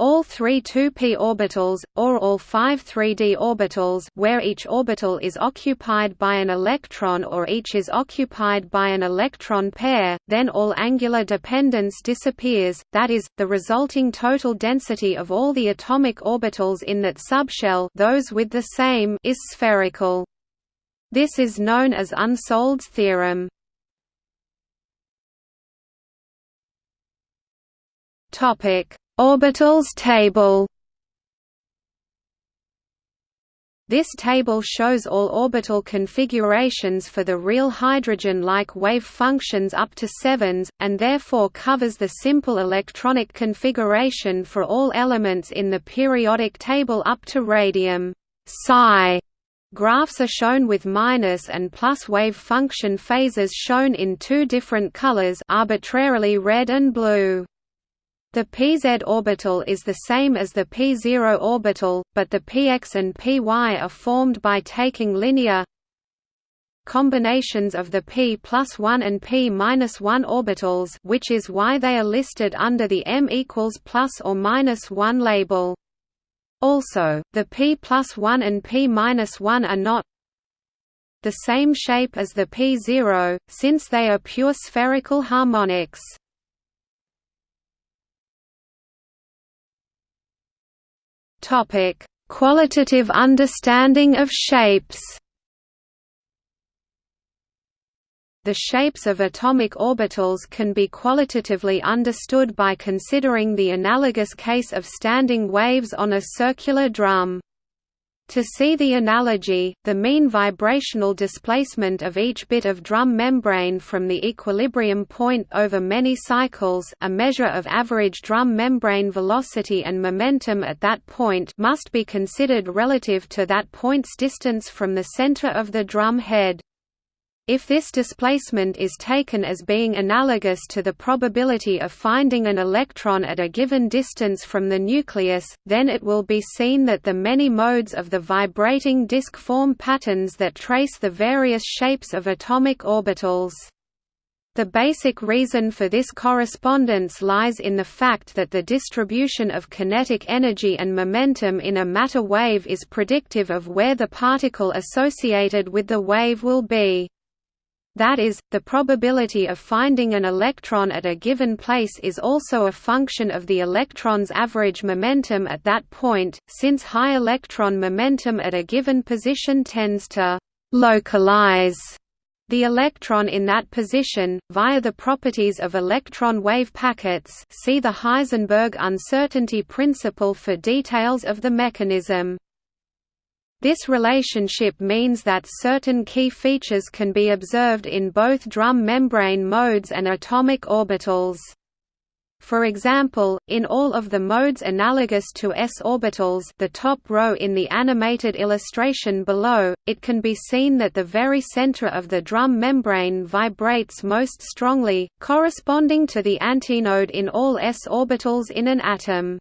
All three 2p orbitals, or all five 3d orbitals where each orbital is occupied by an electron or each is occupied by an electron pair, then all angular dependence disappears, that is, the resulting total density of all the atomic orbitals in that subshell those with the same is spherical. This is known as Unsold's theorem. Topic Orbitals table This table shows all orbital configurations for the real hydrogen-like wave functions up to sevens, and therefore covers the simple electronic configuration for all elements in the periodic table up to radium. Psi Graphs are shown with minus and plus wave function phases shown in two different colors arbitrarily red and blue. The pz orbital is the same as the p0 orbital, but the px and py are formed by taking linear combinations of the p plus 1 and p minus 1 orbitals which is why they are listed under the m equals plus or minus 1 label. Also, the p plus 1 and p minus 1 are not the same shape as the p0, since they are pure spherical harmonics. Topic: Qualitative understanding of shapes. The shapes of atomic orbitals can be qualitatively understood by considering the analogous case of standing waves on a circular drum. To see the analogy, the mean vibrational displacement of each bit of drum membrane from the equilibrium point over many cycles a measure of average drum membrane velocity and momentum at that point must be considered relative to that point's distance from the center of the drum head. If this displacement is taken as being analogous to the probability of finding an electron at a given distance from the nucleus, then it will be seen that the many modes of the vibrating disk form patterns that trace the various shapes of atomic orbitals. The basic reason for this correspondence lies in the fact that the distribution of kinetic energy and momentum in a matter wave is predictive of where the particle associated with the wave will be. That is, the probability of finding an electron at a given place is also a function of the electron's average momentum at that point, since high electron momentum at a given position tends to «localize» the electron in that position, via the properties of electron wave packets see the Heisenberg uncertainty principle for details of the mechanism. This relationship means that certain key features can be observed in both drum membrane modes and atomic orbitals. For example, in all of the modes analogous to s orbitals the top row in the animated illustration below, it can be seen that the very center of the drum membrane vibrates most strongly, corresponding to the antinode in all s orbitals in an atom.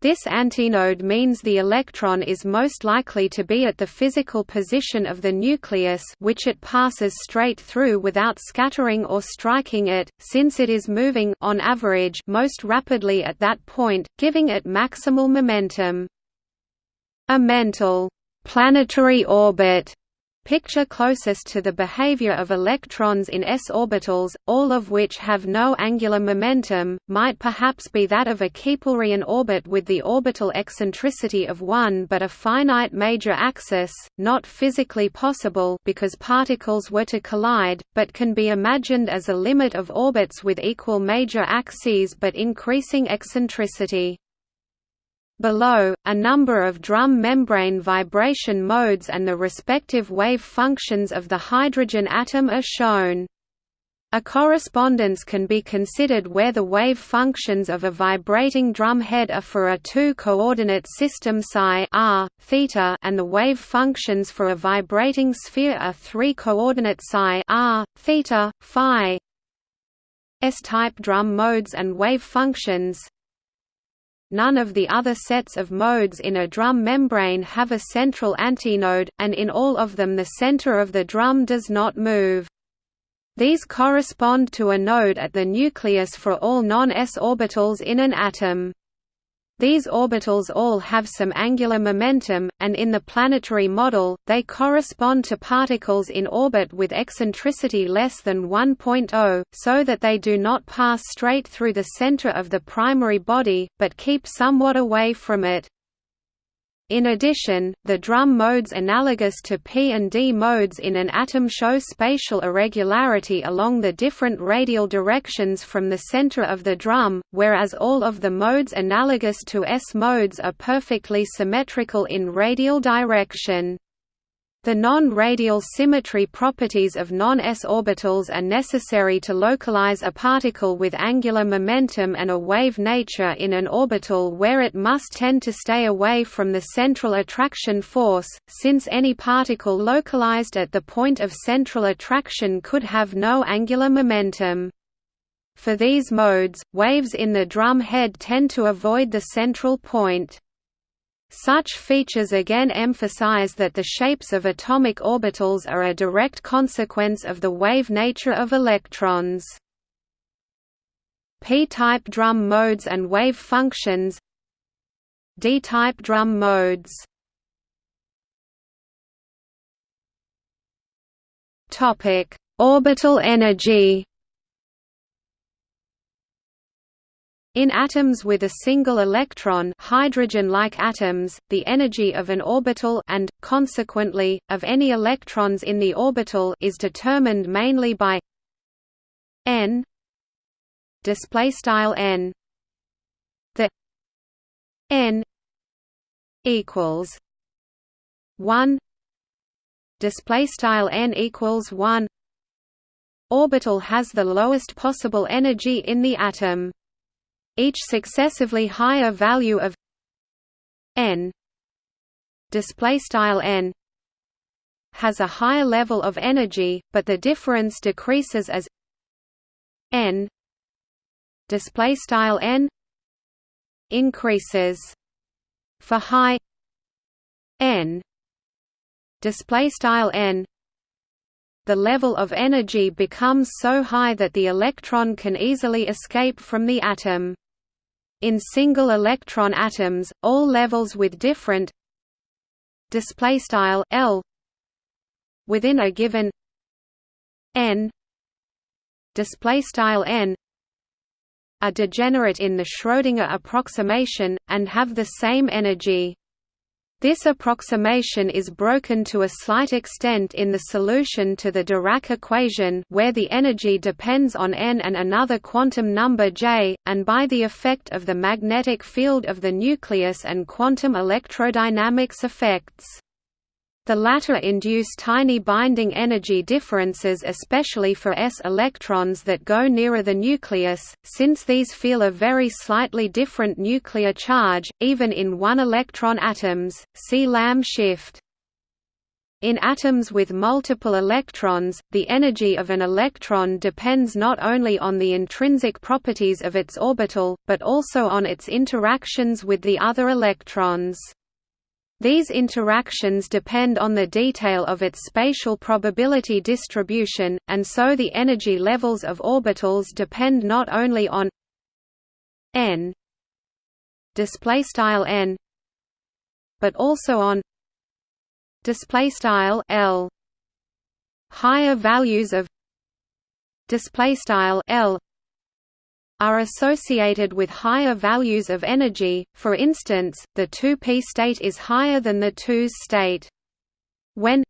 This antinode means the electron is most likely to be at the physical position of the nucleus which it passes straight through without scattering or striking it, since it is moving on average most rapidly at that point, giving it maximal momentum. A mental planetary orbit picture closest to the behavior of electrons in s orbitals, all of which have no angular momentum, might perhaps be that of a Keplerian orbit with the orbital eccentricity of 1 but a finite major axis, not physically possible because particles were to collide, but can be imagined as a limit of orbits with equal major axes but increasing eccentricity. Below, a number of drum membrane vibration modes and the respective wave functions of the hydrogen atom are shown. A correspondence can be considered where the wave functions of a vibrating drum head are for a two-coordinate system psi r, theta and the wave functions for a vibrating sphere are three-coordinate psi r, theta, phi. S-type drum modes and wave functions None of the other sets of modes in a drum membrane have a central antinode, and in all of them the center of the drum does not move. These correspond to a node at the nucleus for all non-s orbitals in an atom. These orbitals all have some angular momentum, and in the planetary model, they correspond to particles in orbit with eccentricity less than 1.0, so that they do not pass straight through the center of the primary body, but keep somewhat away from it. In addition, the drum modes analogous to p and d modes in an atom show spatial irregularity along the different radial directions from the center of the drum, whereas all of the modes analogous to s modes are perfectly symmetrical in radial direction. The non-radial symmetry properties of non-s orbitals are necessary to localize a particle with angular momentum and a wave nature in an orbital where it must tend to stay away from the central attraction force, since any particle localized at the point of central attraction could have no angular momentum. For these modes, waves in the drum head tend to avoid the central point. Such features again emphasize that the shapes of atomic orbitals are a direct consequence of the wave nature of electrons. P-type drum modes and wave functions. D-type drum modes. Orbital energy In atoms with a single electron hydrogen-like atoms, the energy of an orbital and, consequently, of any electrons in the orbital is determined mainly by n n. The n equals 1 display style n equals 1 orbital has the lowest possible energy in the atom each successively higher value of n. Display style n has a higher level of energy but the difference decreases as n display style n increases. For high n display style n the level of energy becomes so high that the electron can easily escape from the atom in single electron atoms, all levels with different display style L within a given n display style n are degenerate in the Schrödinger approximation and have the same energy this approximation is broken to a slight extent in the solution to the Dirac equation where the energy depends on n and another quantum number j, and by the effect of the magnetic field of the nucleus and quantum electrodynamics effects. The latter induce tiny binding energy differences especially for s electrons that go nearer the nucleus, since these feel a very slightly different nuclear charge, even in one-electron atoms, see Lamb shift. In atoms with multiple electrons, the energy of an electron depends not only on the intrinsic properties of its orbital, but also on its interactions with the other electrons. These interactions depend on the detail of its spatial probability distribution, and so the energy levels of orbitals depend not only on n n but also on L. Higher values of L are associated with higher values of energy, for instance, the 2p state is higher than the 2s state. When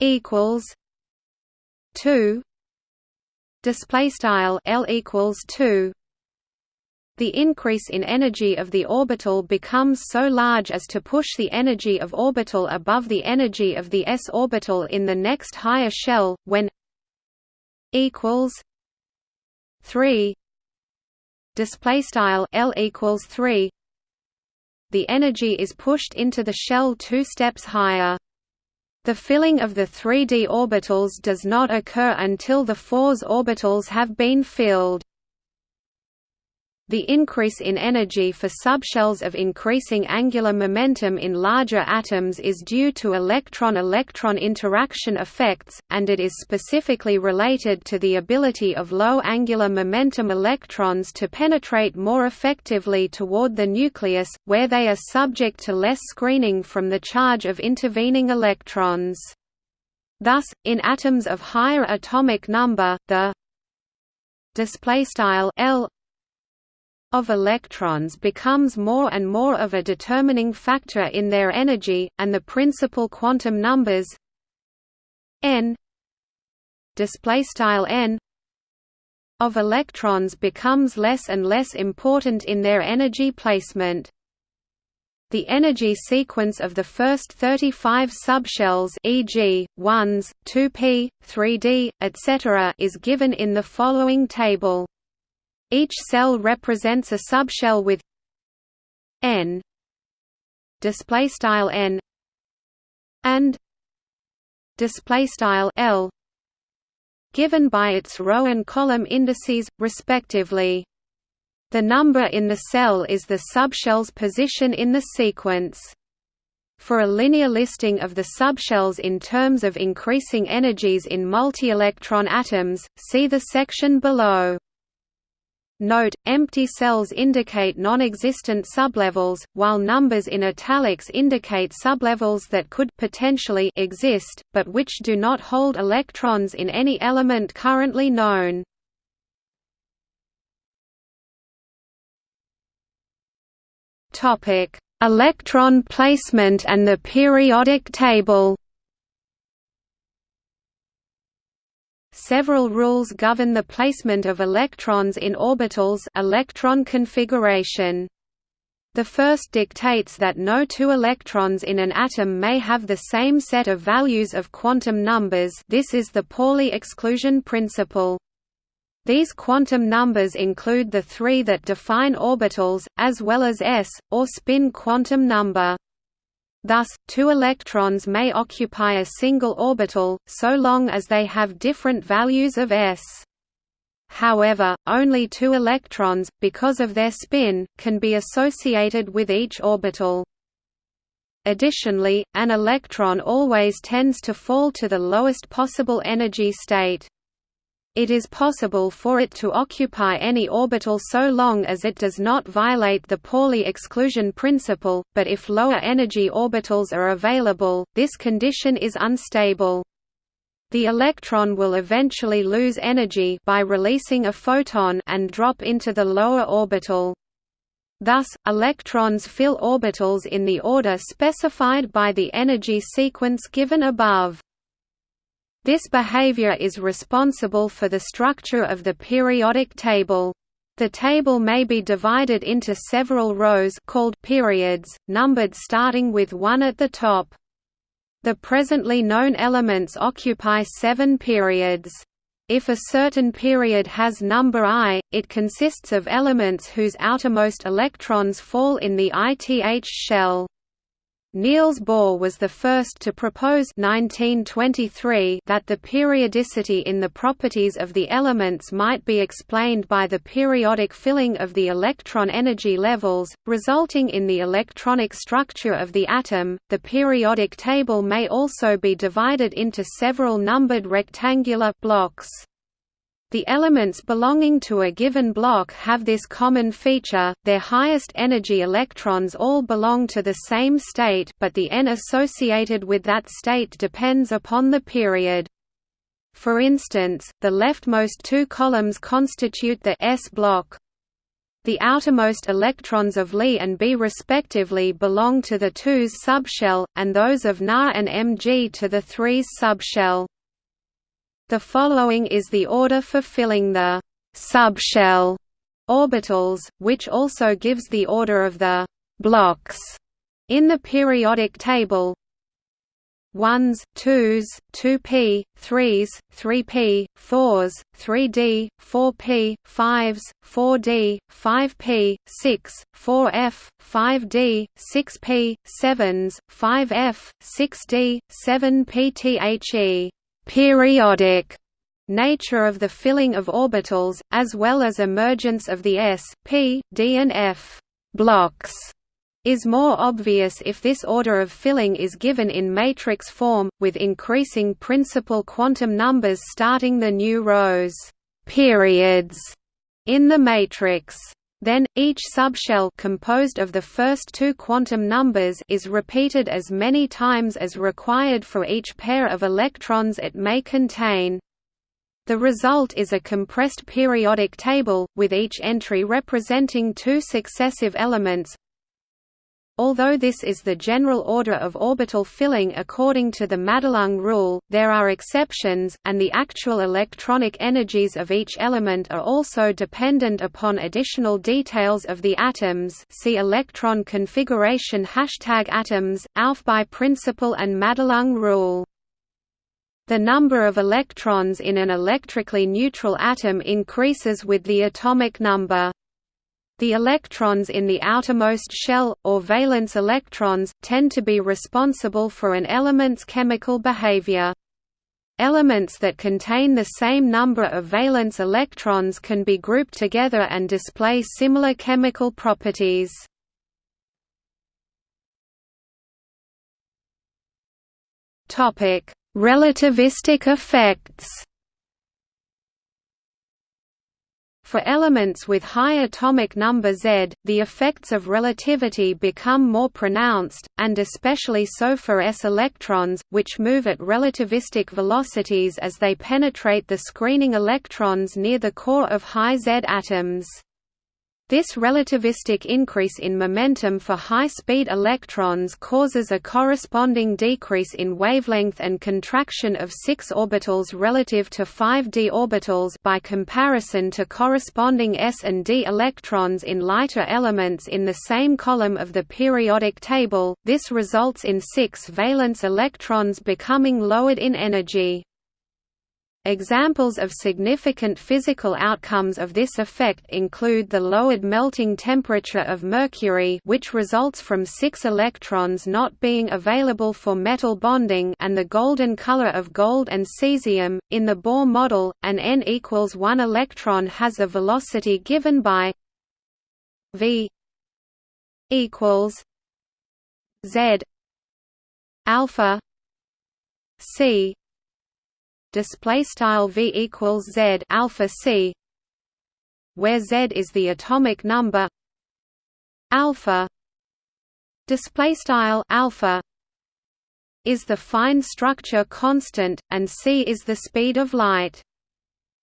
equals 2 display style L equals 2 the increase in energy of the orbital becomes so large as to push the energy of orbital above the energy of the s orbital in the next higher shell when equals 3 display style L equals 3 the energy is pushed into the shell two steps higher. The filling of the 3d orbitals does not occur until the 4s orbitals have been filled the increase in energy for subshells of increasing angular momentum in larger atoms is due to electron-electron interaction effects, and it is specifically related to the ability of low angular momentum electrons to penetrate more effectively toward the nucleus, where they are subject to less screening from the charge of intervening electrons. Thus, in atoms of higher atomic number, the display style L of electrons becomes more and more of a determining factor in their energy, and the principal quantum numbers n n of electrons becomes less and less important in their energy placement. The energy sequence of the first 35 subshells e.g., 1s, 2p, 3d, etc. is given in the following table. Each cell represents a subshell with n display style n and display style l given by its row and column indices respectively the number in the cell is the subshell's position in the sequence. For a linear listing of the subshells in terms of increasing energies in multi-electron atoms, see the section below. Note, empty cells indicate non-existent sublevels, while numbers in italics indicate sublevels that could potentially exist, but which do not hold electrons in any element currently known. Electron placement and the periodic table. Several rules govern the placement of electrons in orbitals electron configuration. The first dictates that no two electrons in an atom may have the same set of values of quantum numbers this is the Pauli exclusion principle. These quantum numbers include the three that define orbitals, as well as s, or spin quantum number. Thus, two electrons may occupy a single orbital, so long as they have different values of s. However, only two electrons, because of their spin, can be associated with each orbital. Additionally, an electron always tends to fall to the lowest possible energy state. It is possible for it to occupy any orbital so long as it does not violate the Pauli exclusion principle, but if lower energy orbitals are available, this condition is unstable. The electron will eventually lose energy by releasing a photon and drop into the lower orbital. Thus, electrons fill orbitals in the order specified by the energy sequence given above. This behavior is responsible for the structure of the periodic table. The table may be divided into several rows called periods, numbered starting with 1 at the top. The presently known elements occupy seven periods. If a certain period has number i, it consists of elements whose outermost electrons fall in the ith shell. Niels Bohr was the first to propose 1923 that the periodicity in the properties of the elements might be explained by the periodic filling of the electron energy levels, resulting in the electronic structure of the atom. The periodic table may also be divided into several numbered rectangular blocks. The elements belonging to a given block have this common feature, their highest energy electrons all belong to the same state but the n associated with that state depends upon the period. For instance, the leftmost two columns constitute the s block. The outermost electrons of Li and Be respectively belong to the 2s subshell, and those of Na and Mg to the 3s subshell. The following is the order for filling the subshell orbitals, which also gives the order of the blocks in the periodic table. 1s, 2s, 2p, 3s, 3p, 4s, 3d, 4p, 5s, 4d, 5p, 6, 4f, 5d, 6p, 7s, 5f, 6d, 7p. Periodic nature of the filling of orbitals, as well as emergence of the s, p, d and f blocks is more obvious if this order of filling is given in matrix form, with increasing principal quantum numbers starting the new rows periods in the matrix. Then, each subshell composed of the first two quantum numbers is repeated as many times as required for each pair of electrons it may contain. The result is a compressed periodic table, with each entry representing two successive elements, Although this is the general order of orbital filling according to the Madelung rule, there are exceptions, and the actual electronic energies of each element are also dependent upon additional details of the atoms see electron configuration hashtag atoms, Aufbau principle and Madelung rule. The number of electrons in an electrically neutral atom increases with the atomic number. The electrons in the outermost shell, or valence electrons, tend to be responsible for an element's chemical behavior. Elements that contain the same number of valence electrons can be grouped together and display similar chemical properties. Relativistic effects For elements with high atomic number Z, the effects of relativity become more pronounced, and especially so for s electrons, which move at relativistic velocities as they penetrate the screening electrons near the core of high Z atoms. This relativistic increase in momentum for high-speed electrons causes a corresponding decrease in wavelength and contraction of 6 orbitals relative to 5d orbitals by comparison to corresponding s and d electrons in lighter elements in the same column of the periodic table. This results in 6 valence electrons becoming lowered in energy. Examples of significant physical outcomes of this effect include the lowered melting temperature of mercury which results from six electrons not being available for metal bonding and the golden color of gold and cesium. In the Bohr model, an n equals 1 electron has a velocity given by v equals z alpha c display style v equals z alpha c where z is the atomic number alpha. Display style alpha is the fine structure constant and c is the speed of light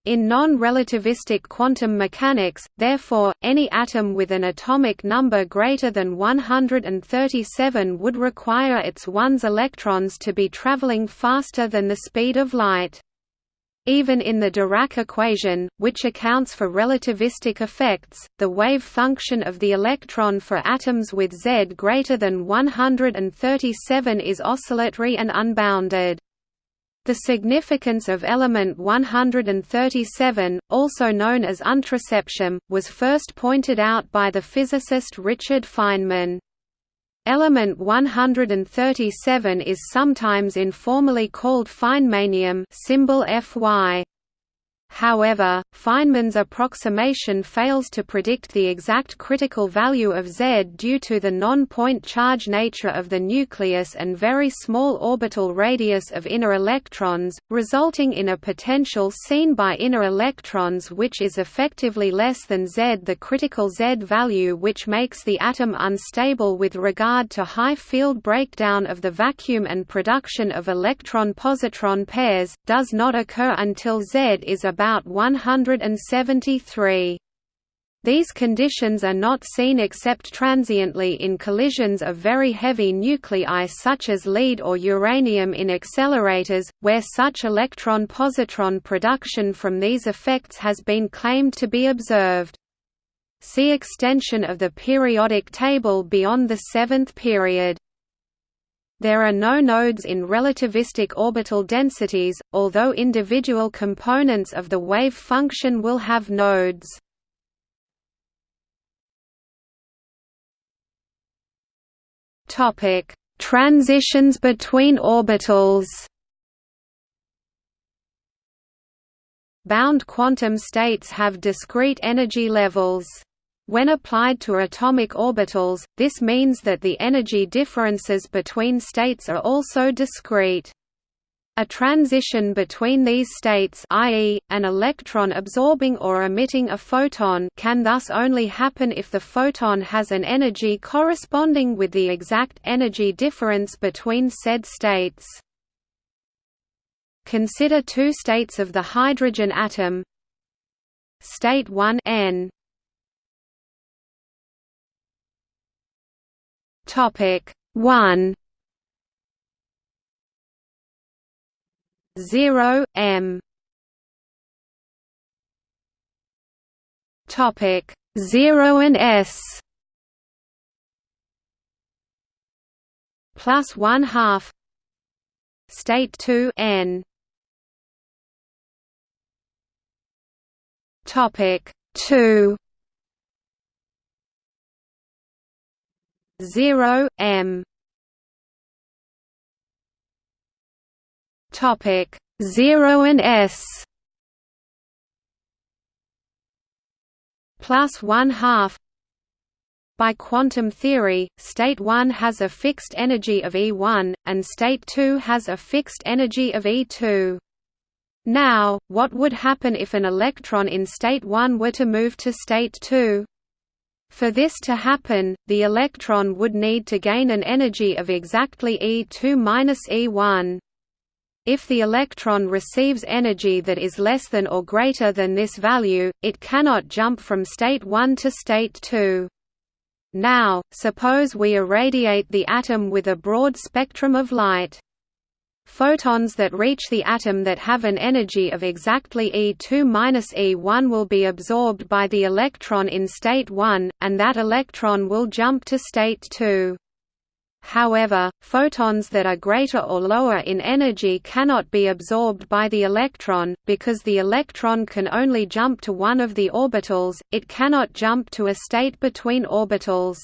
in non-relativistic quantum mechanics, therefore, any atom with an atomic number greater than 137 would require its 1s electrons to be traveling faster than the speed of light. Even in the Dirac equation, which accounts for relativistic effects, the wave function of the electron for atoms with Z greater than 137 is oscillatory and unbounded. The significance of element 137, also known as untriseptium, was first pointed out by the physicist Richard Feynman. Element 137 is sometimes informally called Feynmanium symbol Fy. However, Feynman's approximation fails to predict the exact critical value of Z due to the non-point charge nature of the nucleus and very small orbital radius of inner electrons, resulting in a potential seen by inner electrons which is effectively less than Z. The critical Z value which makes the atom unstable with regard to high field breakdown of the vacuum and production of electron-positron pairs, does not occur until Z is about about 173. These conditions are not seen except transiently in collisions of very heavy nuclei such as lead or uranium in accelerators, where such electron-positron production from these effects has been claimed to be observed. See extension of the periodic table beyond the seventh period. There are no nodes in relativistic orbital densities, although individual components of the wave function will have nodes. Topic: Transitions between orbitals. Bound quantum states have discrete energy levels. When applied to atomic orbitals, this means that the energy differences between states are also discrete. A transition between these states i.e., an electron absorbing or emitting a photon can thus only happen if the photon has an energy corresponding with the exact energy difference between said states. Consider two states of the hydrogen atom. State 1 n. Topic 1 0 m. Topic 0 and s. Plus 1 half. State 2 n. Topic 2 0 m topic 0 and s plus 1 half by quantum theory, state 1 has a fixed energy of E1, and state 2 has a fixed energy of E2. Now, what would happen if an electron in state 1 were to move to state 2? For this to happen, the electron would need to gain an energy of exactly E2-E1. If the electron receives energy that is less than or greater than this value, it cannot jump from state 1 to state 2. Now, suppose we irradiate the atom with a broad spectrum of light. Photons that reach the atom that have an energy of exactly E2-E1 will be absorbed by the electron in state 1, and that electron will jump to state 2. However, photons that are greater or lower in energy cannot be absorbed by the electron, because the electron can only jump to one of the orbitals, it cannot jump to a state between orbitals.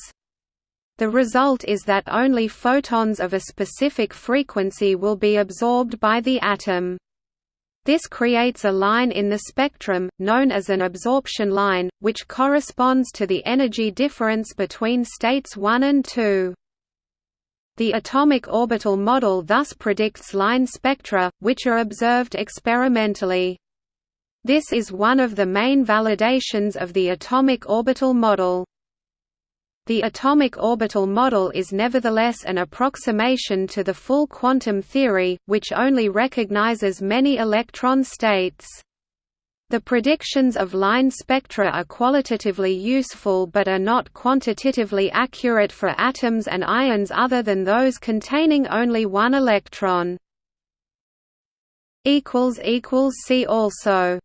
The result is that only photons of a specific frequency will be absorbed by the atom. This creates a line in the spectrum, known as an absorption line, which corresponds to the energy difference between states 1 and 2. The atomic orbital model thus predicts line spectra, which are observed experimentally. This is one of the main validations of the atomic orbital model. The atomic orbital model is nevertheless an approximation to the full quantum theory, which only recognizes many electron states. The predictions of line spectra are qualitatively useful but are not quantitatively accurate for atoms and ions other than those containing only one electron. See also